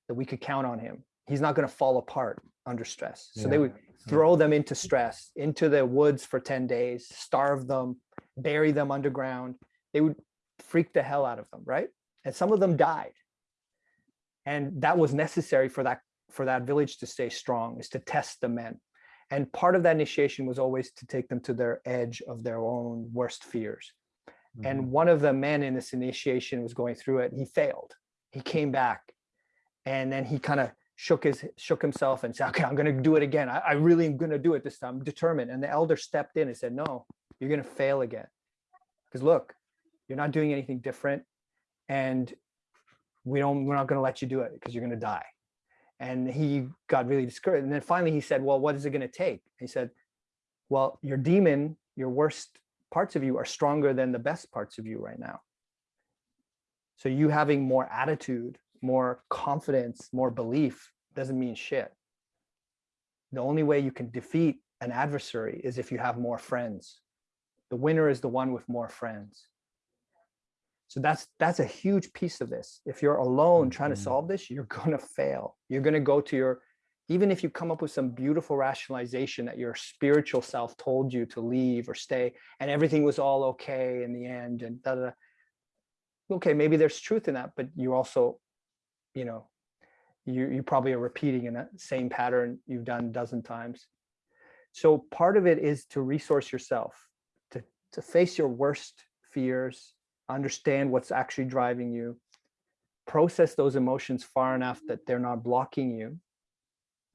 Speaker 2: that we could count on him. He's not going to fall apart under stress. So they would throw them into stress, into the woods for 10 days, starve them, bury them underground. They would freak the hell out of them, right? And some of them died. And that was necessary for that for that village to stay strong, is to test the men. And part of that initiation was always to take them to their edge of their own worst fears.
Speaker 1: Mhm.
Speaker 2: And one of the men in this initiation was going through it. He failed. He came back, and then he kind of shook his shook himself and said, "Okay, I'm going to do it again. I, I really am going to do it this time. I'm determined." And the elder stepped in and said, "No, you're going to fail again, because look, you're not doing anything different, and we don't. We're not going to let you do it because you're going to die." And he got really discouraged. And then finally, he said, "Well, what is it going to take?" He said, "Well, your demon, your worst parts of you are stronger than the best parts of you right now. So you having more attitude, more confidence, more belief doesn't mean shit. The only way you can defeat an adversary is if you have more friends. The winner is the one with more friends. So that's that's a huge piece of this. If you're alone trying to
Speaker 1: Mhm.
Speaker 2: solve this, you're [laughs] going to fail. You're going to go to your even if you come up with some beautiful rationalization that your spiritual self told you to leave or stay and everything was all okay in the end and da, da, da. okay maybe there's truth in that but you also you know you you probably are repeating in that same pattern you've done a dozen times so part of it is to resource yourself to face your worst fears understand what's actually driving you process those emotions far enough that they're not blocking you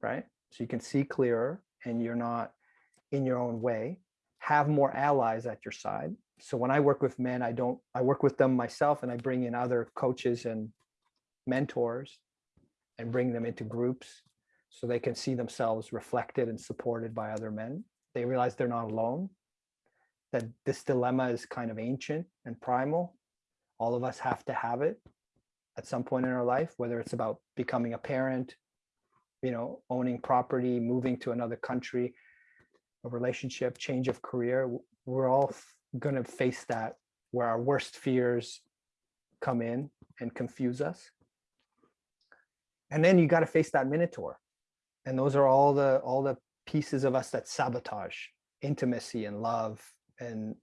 Speaker 2: right? So you can see clearer and you're not in your own way. Have more allies at your side. So when I work with men, I don't, I work with them myself and I bring in other coaches and mentors and bring them into groups so they can see themselves reflected and supported by other men. They realize they're not alone, that this dilemma is kind of ancient and primal. All of us have to have it at some point in our life, whether it's about becoming a parent, you know, owning property, moving to another country, a relationship, change of career, we're all going to face that where our worst fears come in and confuse us. And then you got to face that minotaur. And those are all the all the pieces of us that sabotage intimacy and love and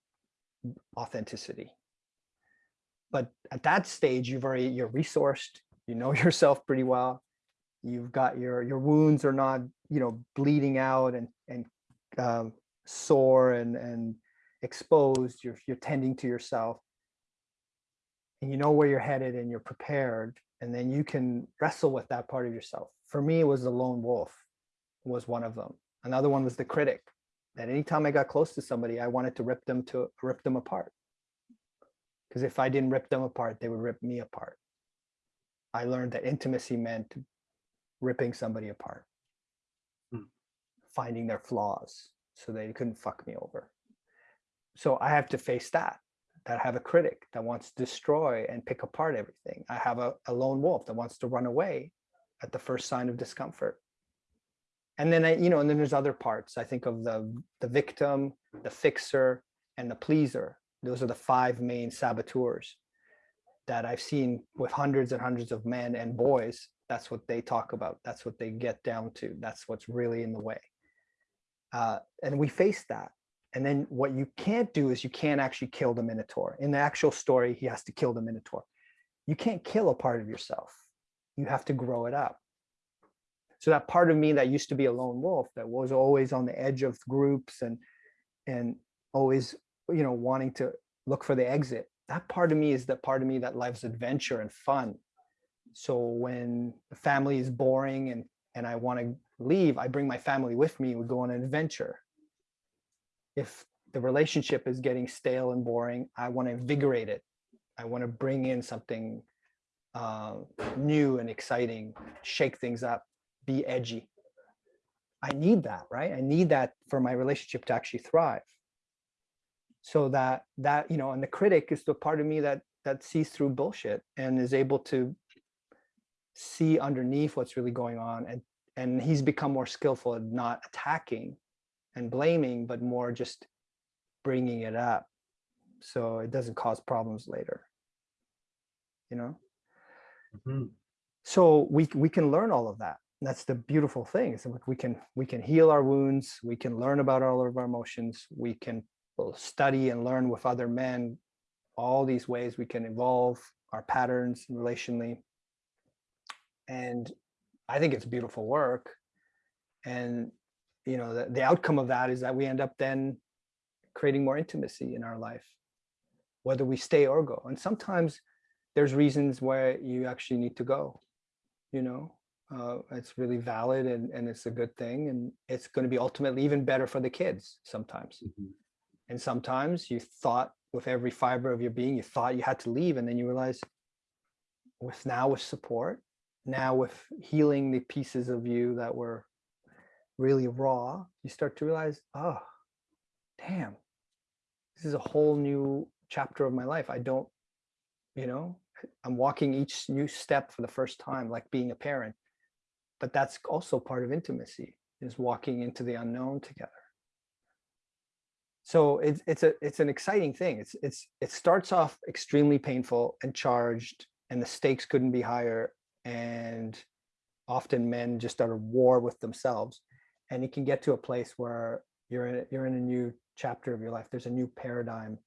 Speaker 2: authenticity. But at that stage, you've already you're resourced, you know [laughs] yourself pretty well, you've got your your wounds are not you know bleeding out and and um, sore and and exposed. You're you're tending to yourself, and you know where you're headed, and you're prepared, and then you can wrestle with that part of yourself. For me, it was the lone wolf, was one of them. Another one was the critic. That anytime I got close to somebody, I wanted to rip them to rip them apart. Because if I didn't rip them apart, they would rip me apart. I learned that intimacy meant ripping somebody apart,
Speaker 1: Hmm.
Speaker 2: finding their flaws so they couldn't fuck me over. So I have to face that, that I have a critic that wants to destroy and pick apart everything. I have a, a lone wolf that wants to run away at the first sign of discomfort. And then I, you know, and then there's other parts. I think of the the victim, the fixer, and the pleaser. Those are the five main saboteurs that I've seen with hundreds and hundreds of men and boys. That's what they talk about. That's what they get down to. That's what's really in the way. Uh, and we face that. And then what you can't do is you can't actually kill the Minotaur. In the actual story, he has to kill the Minotaur. You can't kill a part of yourself. You have to grow it up. So that part of me that used to be a lone wolf, that was always on the edge of groups and and always, you know, wanting to look for the exit. That part of me is the part of me that loves adventure and fun. So when the family is boring and and I want to leave, I bring my family with me. We go on an adventure. If the relationship is getting stale and boring, I want to invigorate it. I want to bring in something uh, new and exciting, shake things up, be edgy. I need that, right? I need that for my relationship to actually thrive. So that that you know, and the critic is the part of me that that sees through bullshit and is able to see underneath what's really going on and and he's become more skillful at not attacking and blaming but more just bringing it up so it doesn't cause problems later you know
Speaker 1: Mhm.
Speaker 2: so we we can learn all of that that's the beautiful thing we can we can heal our wounds we can learn about all of our emotions we can study and learn with other men all these ways we can evolve our patterns relationally. And i think it's beautiful work. And you know the, the outcome of that is that we end up then creating more intimacy in our life whether we stay or go. And sometimes there's reasons where you actually need to go you know uh, it's really valid and, and it's a good thing and it's going to be ultimately even better for the kids sometimes.
Speaker 1: Mhm.
Speaker 2: and sometimes you thought with every fiber of your being you thought you had to leave and then you realize with now with support now with healing the pieces of you that were really raw you start to realize oh damn this is a whole new chapter of my life. I don't you know i'm walking each new step for the first time like being a parent but that's also part of intimacy is walking into the unknown together. So it's it's a it's an exciting thing. It's it's it starts off extremely painful and charged and the stakes couldn't be higher and often men just are at war with themselves and it can get to a place where you're in a, you're in a new chapter of your life. There's a new paradigm.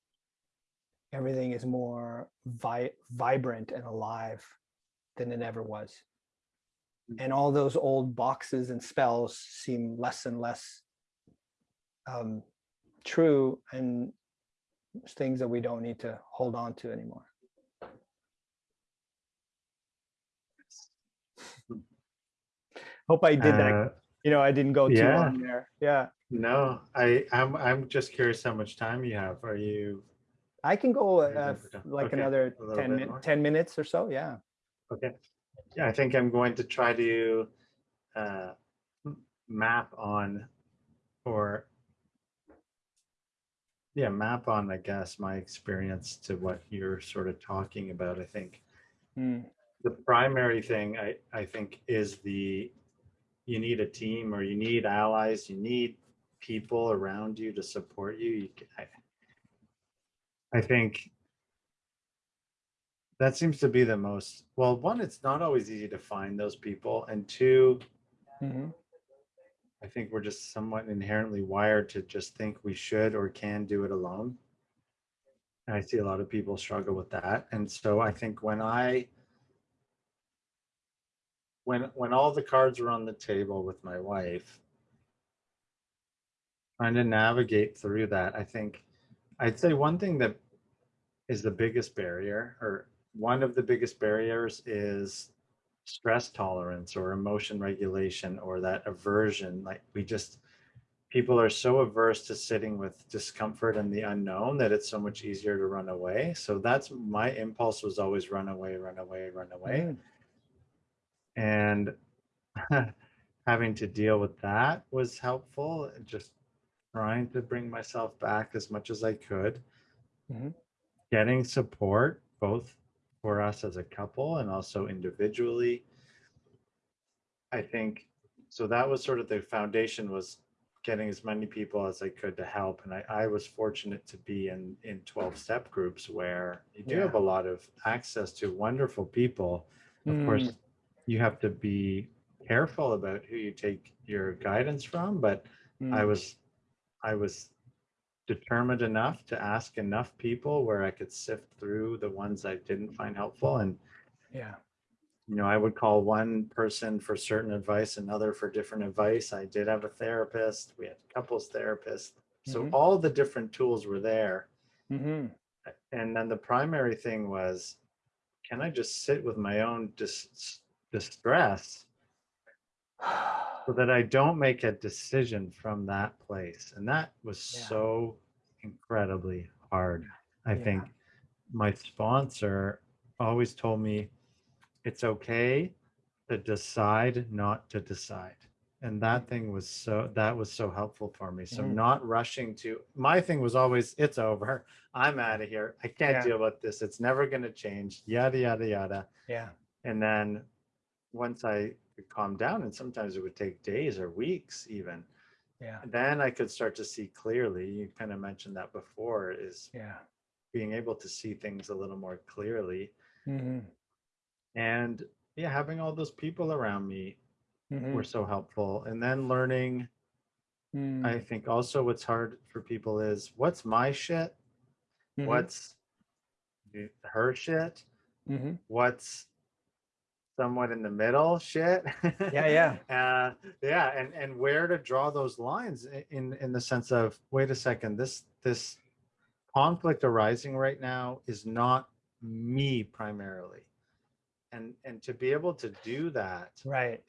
Speaker 2: Everything is more vi- vibrant and alive than it ever was and all those old boxes and spells seem less and less um, true and things that we don't need to hold on to anymore. [laughs] Hope I did that.
Speaker 1: Uh,
Speaker 2: You know, I didn't go too
Speaker 1: yeah.
Speaker 2: long there. Yeah,
Speaker 1: No, I, I'm, I'm just curious how much time you have. Are you,
Speaker 2: I can go uh,
Speaker 1: done for time?
Speaker 2: like
Speaker 1: Okay,
Speaker 2: another
Speaker 1: a
Speaker 2: 10,
Speaker 1: bit
Speaker 2: min-
Speaker 1: more.
Speaker 2: 10 minutes or so. Yeah.
Speaker 1: okay. I think I'm going to try to uh, map on or yeah, map on, I guess, my experience to what you're sort of talking about. I think
Speaker 2: Mm,
Speaker 1: the primary thing I, I think is the you need a team or you need allies, you need people around you to support you. you I, I think that seems to be the most well, one, it's not always easy to find those people, and two,
Speaker 2: mhm,
Speaker 1: I think we're just somewhat inherently wired to just think we should or can do it alone. And I see a lot of people struggle with that. And so I think when I when when all the cards were on the table with my wife, trying to navigate through that. I think I'd say one thing that is the biggest barrier, or one of the biggest barriers, is stress tolerance or emotion regulation or that aversion. Like we just, people are so averse to sitting with discomfort and the unknown that it's so much easier to run away. So that's my impulse was always run away, run away, run away.
Speaker 2: Mm.
Speaker 1: And [laughs] having to deal with that was helpful. Just trying to bring myself back as much as I could.
Speaker 2: Mhm.
Speaker 1: Getting support, both for us as a couple and also individually. I think so that was sort of the foundation was getting as many people as I could to help. And I, I was fortunate to be in in 12 step groups where you do
Speaker 2: Yeah.
Speaker 1: have a lot of access to wonderful people. Of course,
Speaker 2: Mm.
Speaker 1: you have to be careful about who you take your guidance from, but I
Speaker 2: Mm.
Speaker 1: was I was determined enough to ask enough people where I could sift through the ones I didn't find helpful and
Speaker 2: Yeah.
Speaker 1: you know, I would call one person for certain advice, another for different advice. I did have a therapist. We had a couples therapist. So
Speaker 2: Mhm.
Speaker 1: all the different tools were there.
Speaker 2: Mhm.
Speaker 1: And then the primary thing was, can I just sit with my own dis- distress so that I don't make a decision from that place? And that was
Speaker 2: Yeah.
Speaker 1: so incredibly hard. I
Speaker 2: Yeah.
Speaker 1: think my sponsor always told me it's okay to decide not to decide and that thing was so that was so helpful for me so
Speaker 2: Mm.
Speaker 1: not rushing to my thing was always it's over i'm out of here i can't
Speaker 2: Yeah.
Speaker 1: deal with this it's never going to change yada yada yada
Speaker 2: Yeah.
Speaker 1: and then once i could calm down and sometimes it would take days or weeks even
Speaker 2: Yeah.
Speaker 1: then i could start to see clearly you kind of mentioned that before is
Speaker 2: Yeah.
Speaker 1: being able to see things a little more clearly
Speaker 2: Mhm.
Speaker 1: and yeah having all those people around me
Speaker 2: Mhm.
Speaker 1: were so helpful and then learning
Speaker 2: Mm.
Speaker 1: i think also what's hard for people is what's my shit
Speaker 2: Mhm.
Speaker 1: what's her shit
Speaker 2: Mhm.
Speaker 1: what's somewhat in the middle shit.
Speaker 2: Yeah, yeah. [laughs]
Speaker 1: uh yeah and and where to draw those lines in in the sense of wait a second this this conflict arising right now is not me primarily. And and to be able to do that
Speaker 2: Right.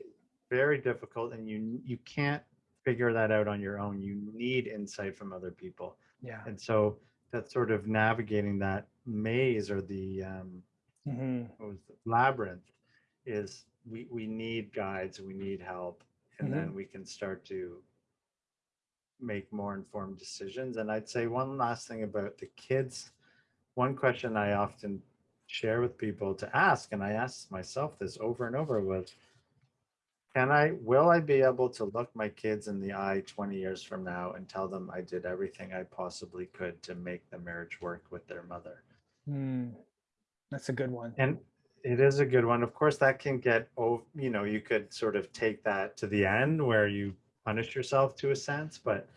Speaker 1: very difficult and you you can't figure that out on your own. You need insight from other people.
Speaker 2: Yeah.
Speaker 1: and so that's sort of navigating that maze or the um what was it, labyrinth is we we need guides we need help and then we can start to make more informed decisions and i'd say one last thing about the kids one question i often share with people to ask and i asked myself this over and over was can i will i be able to look my kids in the eye 20 years from now and tell them i did everything i possibly could to make the marriage work with their mother
Speaker 2: Mm. That's a good one.
Speaker 1: and it is a good one. Of course, that can get, oh, you know, you could sort of take that to the end where you punish yourself to a sense, but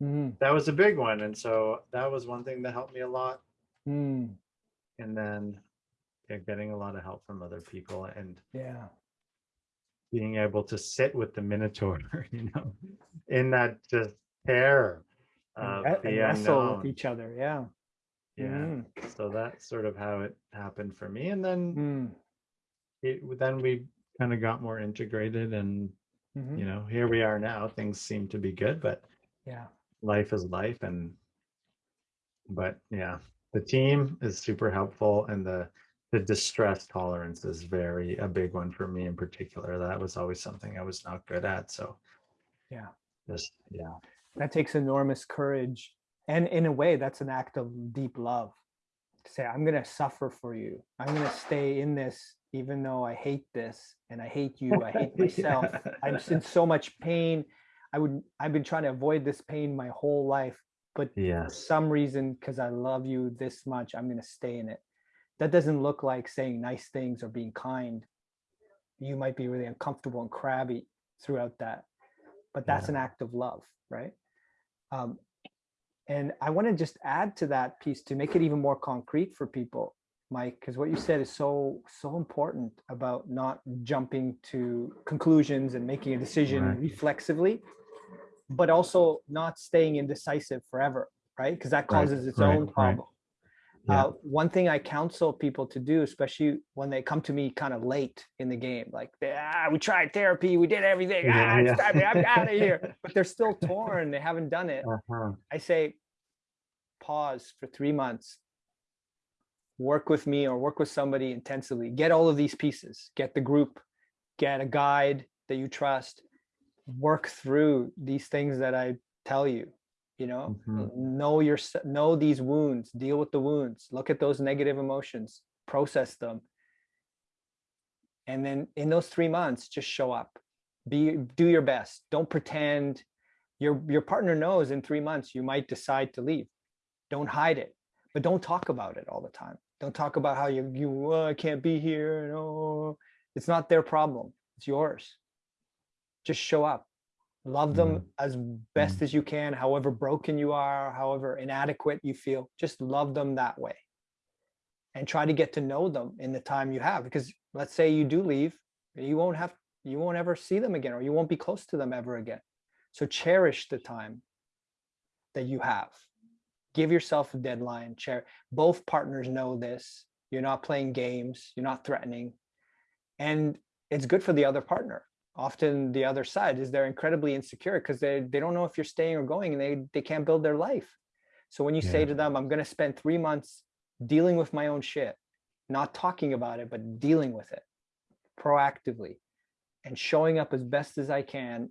Speaker 2: Mhm.
Speaker 1: that was a big one. And so that was one thing that helped me a lot.
Speaker 2: Mm.
Speaker 1: And then yeah, getting a lot of help from other people and
Speaker 2: Yeah.
Speaker 1: being able to sit with the Minotaur, [laughs] you know, in that just terror of
Speaker 2: And, and wrestle with each other. Yeah.
Speaker 1: Yeah.
Speaker 2: Mhm.
Speaker 1: So that's sort of how it happened for me. And then
Speaker 2: Mm.
Speaker 1: it, then we kind of got more integrated and
Speaker 2: Mhm.
Speaker 1: you know here we are now things seem to be good but
Speaker 2: Yeah.
Speaker 1: life is life and but yeah the team is super helpful and the the distress tolerance is very a big one for me in particular that was always something i was not good at so
Speaker 2: Yeah.
Speaker 1: just yeah
Speaker 2: That takes enormous courage. And in a way, that's an act of deep love. To say, I'm going to suffer for you. I'm going to stay in this, even though I hate this and I hate you. I hate [laughs] myself. I'm in so much pain. I would, I've been trying to avoid this pain my whole life. But for some reason, because I love you this much, I'm going to stay in it. That doesn't look like saying nice things or being kind. You might be really uncomfortable and crabby throughout that, but that's
Speaker 1: Yeah.
Speaker 2: an act of love, right? Um, and I want to just add to that piece to make it even more concrete for people, Mike, because what you said is so so important about not jumping to conclusions and making a decision
Speaker 1: Right.
Speaker 2: reflexively. but also not staying indecisive forever, right? Because that
Speaker 1: Right,
Speaker 2: causes its
Speaker 1: right,
Speaker 2: own
Speaker 1: right.
Speaker 2: problem.
Speaker 1: Yeah.
Speaker 2: Uh, one thing I counsel people to do, especially when they come to me kind of late in the game, like, ah, we tried therapy, we did everything,
Speaker 1: Yeah,
Speaker 2: ah, it's
Speaker 1: yeah.
Speaker 2: time, I'm out of [laughs] here. But they're still torn, they haven't done it.
Speaker 1: Uh-huh.
Speaker 2: I say, pause for three months. Work with me or work with somebody intensively. Get all of these pieces. Get the group. Get a guide that you trust. Work through these things that I tell you. You know,
Speaker 1: Mhm.
Speaker 2: know your know these wounds. Deal with the wounds. Look at those negative emotions. Process them. And then in those three months, just show up. Be do your best. Don't pretend your your partner knows in three months you might decide to leave don't hide it but don't talk about it all the time. Don't talk about how you you oh, i can't be here no oh. it's not their problem it's yours. Just show up. Love them mm. as best mm. as you can however broken you are however inadequate you feel just love them that way. And try to get to know them in the time you have because let's say you do leave you won't have you won't ever see them again or you won't be close to them ever again. So cherish the time that you have. Give yourself a deadline. Chair. Both partners know this. You're not playing games. You're not threatening. And it's good for the other partner. Often the other side is they're incredibly insecure because they, they don't know if you're staying or going and they, they can't build their life. So when you say to them, I'm going to spend three months dealing with my own shit, not talking about it, but dealing with it proactively and showing up as best as I can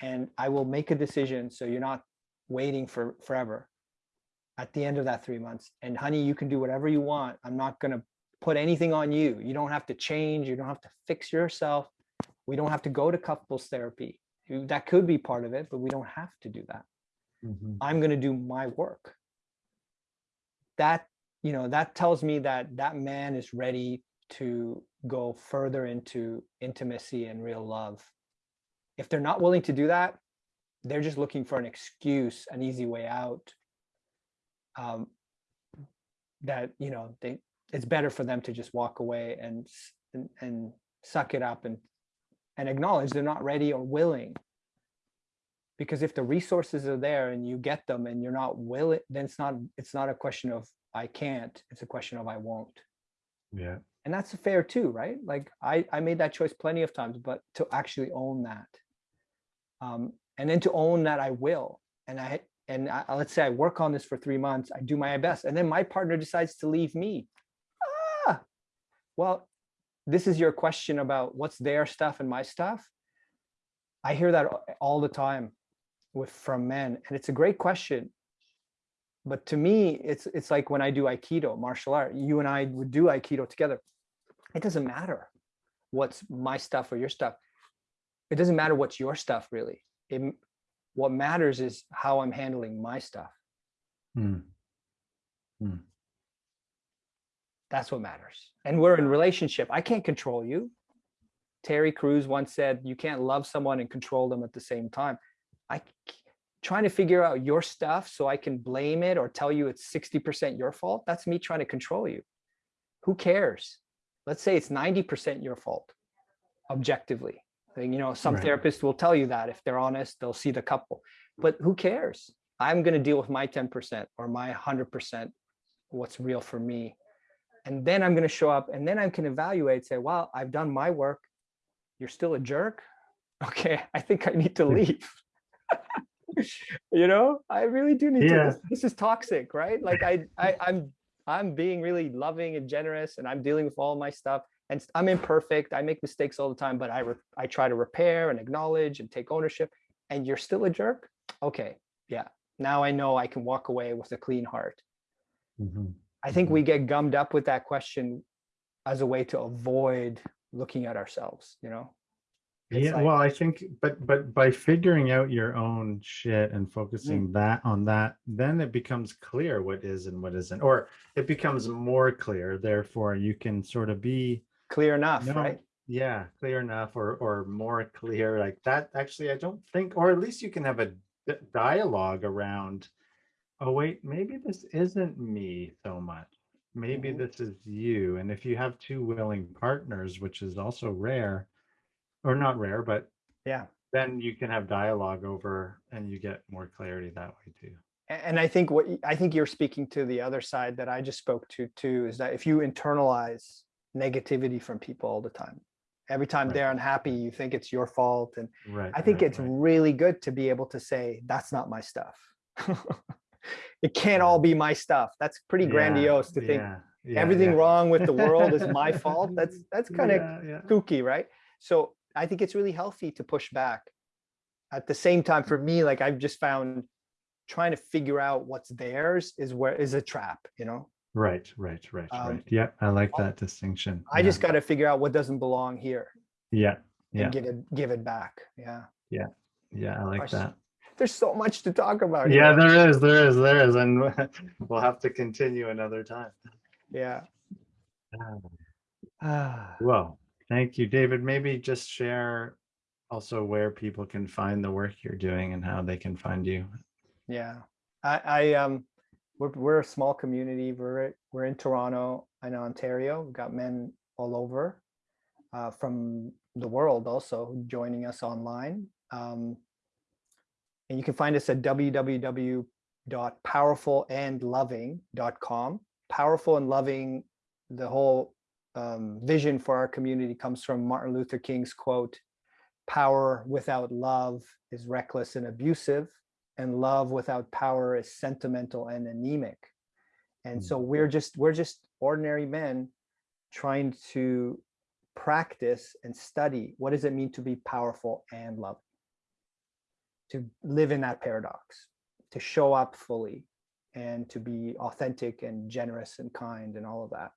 Speaker 2: and I will make a decision so you're not waiting for forever at the end of that three months. And honey, you can do whatever you want. I'm not going to put anything on you. You don't have to change. You don't have to fix yourself. We don't have to go to couples therapy. That could be part of it, but we don't have to do that.
Speaker 1: Mhm.
Speaker 2: I'm going to do my work. That, you know, that tells me that that man is ready to go further into intimacy and real love. If they're not willing to do that, they're just looking for an excuse, an easy way out. Um, that, you know, they, it's better for them to just walk away and, and, and suck it up and, and acknowledge they're not ready or willing. Because if the resources are there and you get them and you're not willing then it's not it's not a question of i can't it's a question of i won't.
Speaker 1: Yeah.
Speaker 2: and that's fair too right? Like i i made that choice plenty of times but to actually own that um and then to own that i will and i and I, let's say i work on this for three months i do my best and then my partner decides to leave me. Ah! Well this is your question about what's their stuff and my stuff. I hear that all the time with from men and it's a great question. But to me it's it's like when i do aikido martial art you and i would do aikido together. It doesn't matter what's my stuff or your stuff. It doesn't matter what's your stuff really. It, what matters is how i'm handling my stuff.
Speaker 1: Mm.
Speaker 2: that's what matters. And we're in relationship. I can't control you. Terry Crews once said you can't love someone and control them at the same time. I trying to figure out your stuff so i can blame it or tell you it's 60% your fault that's me trying to control you. Who cares? Let's say it's 90% your fault objectively you know some
Speaker 1: Right.
Speaker 2: therapists will tell you that if they're honest they'll see the couple. But who cares? I'm going to deal with my 10% or my 100% what's real for me. And then i'm going to show up and then i can evaluate say well i've done my work. You're still a jerk? [laughs] Okay i think i need to leave. [laughs] You know? I really do need
Speaker 1: Yeah.
Speaker 2: to this, this is toxic right? Like I, I i'm i'm being really loving and generous and i'm dealing with all my stuff and I'm imperfect i make mistakes all the time but i i try to repair and acknowledge and take ownership and you're still a jerk okay yeah now i know i can walk away with a clean heart
Speaker 1: Mhm.
Speaker 2: I think
Speaker 1: Mhm.
Speaker 2: we get gummed up with that question as a way to avoid looking at ourselves, you know? It's
Speaker 1: Yeah,
Speaker 2: like-
Speaker 1: well, I think, but but by figuring out your own shit and focusing
Speaker 2: Mm.
Speaker 1: that on that, then it becomes clear what is and what isn't, or it becomes more clear. Therefore, you can sort of be,
Speaker 2: Clear enough,
Speaker 1: No.
Speaker 2: right?
Speaker 1: yeah, clear enough, or or more clear like that. Actually, I don't think, or at least you can have a dialogue around. Oh wait, maybe this isn't me so much. Maybe
Speaker 2: Mhm.
Speaker 1: this is you. And if you have two willing partners, which is also rare, or not rare, but
Speaker 2: Yeah.
Speaker 1: then you can have dialogue over and you get more clarity that way too.
Speaker 2: And I think what, I think you're speaking to the other side that I just spoke to too, is that if you internalize negativity from people all the time, every time
Speaker 1: Right.
Speaker 2: they're unhappy, you think it's your fault. And
Speaker 1: Right.
Speaker 2: I think
Speaker 1: right,
Speaker 2: it's really good to be able to say, that's not my stuff. [laughs] It can't all be my stuff. That's pretty
Speaker 1: Yeah,
Speaker 2: grandiose to think
Speaker 1: yeah, yeah,
Speaker 2: everything wrong with the world is my [laughs] fault. That's, that's kind of kooky, right? So I think it's really healthy to push back. At the same time, for me, like I've just found trying to figure out what's theirs is where is a trap, you know?
Speaker 1: Right, right, right,
Speaker 2: Um,
Speaker 1: right. Yeah, I like that distinction.
Speaker 2: I
Speaker 1: yeah.
Speaker 2: just got to figure out what doesn't belong here
Speaker 1: Yeah, yeah,
Speaker 2: and give it give it back. Yeah.
Speaker 1: yeah, yeah, I like
Speaker 2: Gosh,
Speaker 1: that.
Speaker 2: There's so much to talk about.
Speaker 1: Yeah,
Speaker 2: here.
Speaker 1: there is, there is, there is, and [laughs] we'll have to continue another time.
Speaker 2: Yeah.
Speaker 1: Ah, [sighs]
Speaker 2: Ah,
Speaker 1: Well, thank you, David. Maybe just share also where people can find the work you're doing and how they can find you.
Speaker 2: Yeah. I, I um we're we're a small community. We're we're in Toronto and Ontario. We've got men all over uh, from the world also joining us online. Um, and you can find us at www.powerfulandloving.com. Powerful and loving, the whole um, vision for our community comes from Martin Luther King's quote, power without love is reckless and abusive and love without power is sentimental and anemic. And
Speaker 1: Mm.
Speaker 2: so we're just we're just ordinary men trying to practice and study what does it mean to be powerful and loving to live in that paradox to show up fully and to be authentic and generous and kind and all of that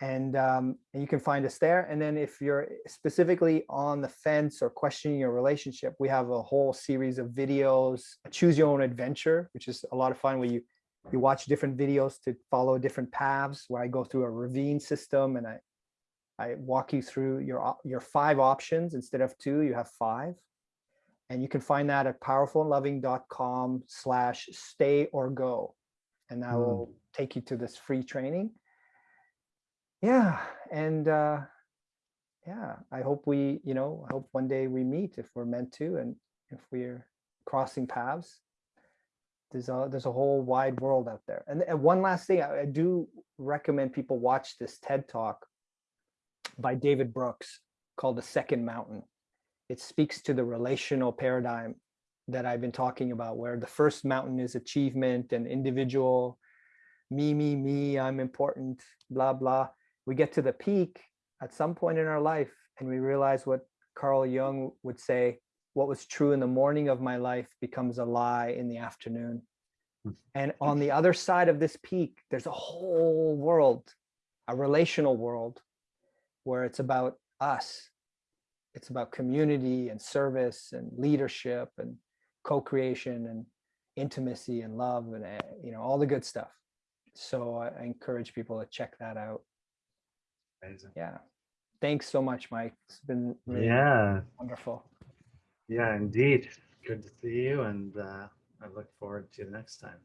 Speaker 2: and um, and you can find us there. And then if you're specifically on the fence or questioning your relationship we have a whole series of videos choose your own adventure which is a lot of fun where you you watch different videos to follow different paths where i go through a ravine system and i i walk you through your your five options instead of two you have five. And you can find that at powerfulandloving.com slash stay or go. And that
Speaker 1: Mm.
Speaker 2: will take you to this free training yeah and uh yeah i hope we you know i hope one day we meet if we're meant to and if we're crossing paths. There's a there's a whole wide world out there. And, and one last thing I, I do recommend people watch this ted talk by david brooks called the second mountain. It speaks to the relational paradigm that i've been talking about where the first mountain is achievement and individual me me me i'm important blah blah we get to the peak at some point in our life and we realize what carl jung would say what was true in the morning of my life becomes a lie in the afternoon.
Speaker 1: Mm.
Speaker 2: and on the other side of this peak there's a whole world a relational world where it's about us. It's about community and service and leadership and co-creation and intimacy and love and uh, you know all the good stuff. So I encourage people to check that out
Speaker 1: Amazing.
Speaker 2: yeah thanks so much mike it's been really
Speaker 1: Yeah,
Speaker 2: wonderful
Speaker 1: yeah, indeed. Good to see you and uh, I look forward to the next time.